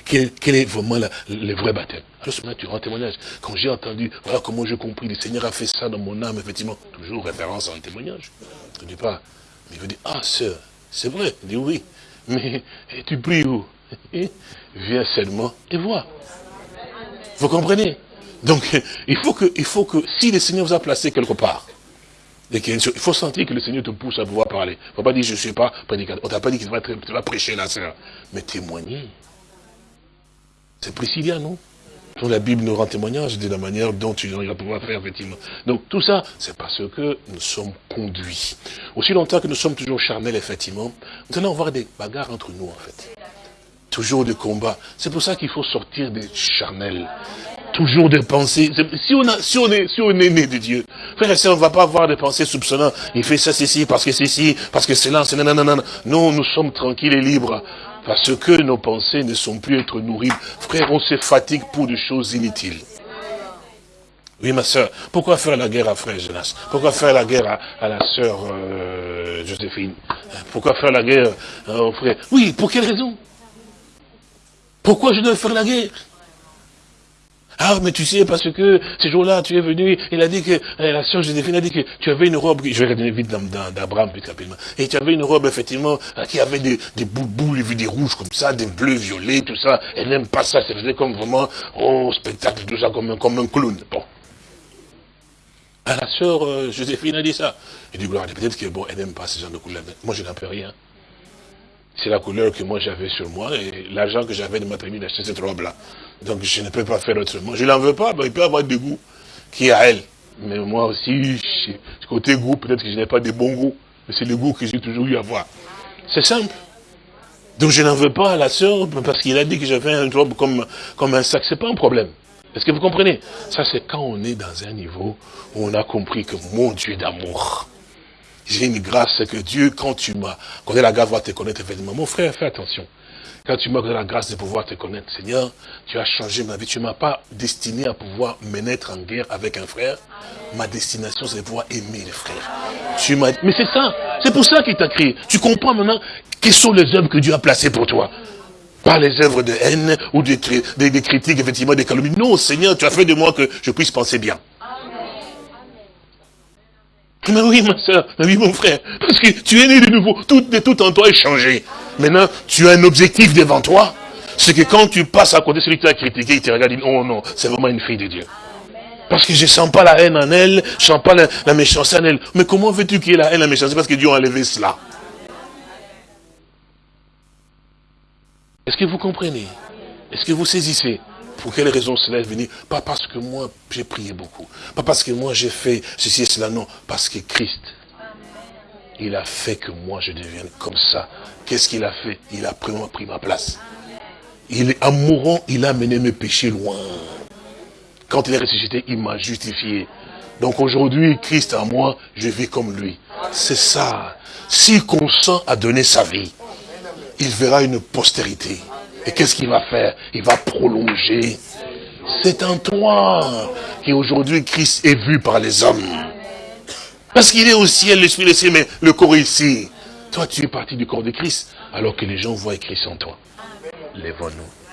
quel, est, vraiment le vrai baptême? Alors, ce tu rends témoignage. Quand j'ai entendu, voilà comment j'ai compris, le Seigneur a fait ça dans mon âme, effectivement, toujours référence à un témoignage. Je ne dis pas, mais il veut dire, ah, sœur, c'est vrai. Il dit, oui, mais tu pries où? Viens seulement et vois. Vous comprenez? Donc, il faut, que, il faut que, si le Seigneur vous a placé quelque part, il faut sentir que le Seigneur te pousse à pouvoir parler. Il ne faut pas dire, je ne suis pas prédicateur. On ne t'a pas dit qu'il va, prêcher la sœur. Mais témoigner. C'est Priscilla, non? La Bible nous rend témoignage de la manière dont tu vas pouvoir faire, effectivement. Donc tout ça, c'est parce que nous sommes conduits. Aussi longtemps que nous sommes toujours charnels, effectivement, nous allons avoir des bagarres entre nous, en fait. Toujours des combats. C'est pour ça qu'il faut sortir des charnels. Toujours des pensées. Si on, est, si on est né de Dieu, frère et sœur, on ne va pas avoir des pensées soupçonnantes. Il fait ça, c'est ci, parce que c'est ci, parce que c'est là, c'est nanana. Non, nous sommes tranquilles et libres. Parce que nos pensées ne sont plus être nourries. Frère, on se fatigue pour des choses inutiles. Oui, ma soeur, pourquoi faire la guerre à frère Jonas? Pourquoi faire la guerre à, la sœur euh, Joséphine? Pourquoi faire la guerre euh, au frère? Oui, pour quelle raison? Pourquoi je dois faire la guerre? Ah, mais tu sais, parce que ce jour-là, tu es venu, il a dit que, eh, la sœur Joséphine a dit que tu avais une robe, je vais revenir vite d'Abraham, plus rapidement, et tu avais une robe, effectivement, euh, qui avait des, des des rouges comme ça, des bleus, violets, tout ça, elle n'aime pas ça, c'est comme vraiment, oh, spectacle, tout ça, comme un, comme un clown. Bon. Ah, la sœur euh, Joséphine a dit ça. Il dit, peut-être que, bon, elle n'aime pas ce genre de couleur. Moi, je n'en peux rien. C'est la couleur que moi j'avais sur moi, et l'argent que j'avais de ma famille d'acheter cette robe-là. Donc je ne peux pas faire autrement. Je n'en veux pas, mais il peut avoir des goûts qui à elle. Mais moi aussi, côté goût, peut-être que je n'ai pas de bons goûts. Mais c'est le goût que j'ai toujours eu à voir. C'est simple. Donc je n'en veux pas à la sœur, parce qu'il a dit que j'avais un robe comme, comme un sac. C'est pas un problème. Est-ce que vous comprenez? Ça, c'est quand on est dans un niveau où on a compris que mon Dieu d'amour, j'ai une grâce que Dieu, quand tu m'as, quand la grâce va te connaître, effectivement, mon frère, fais attention. Quand tu m'as donné la grâce de pouvoir te connaître, Seigneur, tu as changé ma vie. Tu ne m'as pas destiné à pouvoir me mettre en guerre avec un frère. Ma destination, c'est de pouvoir aimer les frères. Tu m'as... Mais c'est ça. C'est pour ça qu'il t'a créé. Tu comprends maintenant quelles sont les œuvres que Dieu a placées pour toi. par les œuvres de haine ou des, des critiques, effectivement, des calomnies. Non, Seigneur, tu as fait de moi que je puisse penser bien. Mais oui, ma soeur, mais oui, mon frère, parce que tu es né de nouveau, tout, tout en toi est changé. Maintenant, tu as un objectif devant toi, c'est que quand tu passes à côté de celui qui t'a critiqué, il te regarde et dit, oh non, c'est vraiment une fille de Dieu. Parce que je ne sens pas la haine en elle, je ne sens pas la, méchanceté en elle. Mais comment veux-tu qu'il y ait la haine, la méchanceté? Parce que Dieu a enlevé cela. Est-ce que vous comprenez? Est-ce que vous saisissez? Pour quelle raison cela est venu? Pas parce que moi, j'ai prié beaucoup. Pas parce que moi, j'ai fait ceci et cela. Non, parce que Christ, il a fait que moi, je devienne comme ça. Qu'est-ce qu'il a fait? Il a pris, ma place. Il, en mourant, il a mené mes péchés loin. Quand il est ressuscité, il m'a justifié. Donc aujourd'hui, Christ en moi, je vis comme lui. C'est ça. S'il consent à donner sa vie, il verra une postérité. Et qu'est-ce qu'il va faire? Il va prolonger. C'est en toi qu'aujourd'hui Christ est vu par les hommes. Parce qu'il est au ciel, l'esprit est ciel, mais le corps est ici. Toi, tu es parti du corps de Christ, alors que les gens voient Christ en toi. Lève-nous.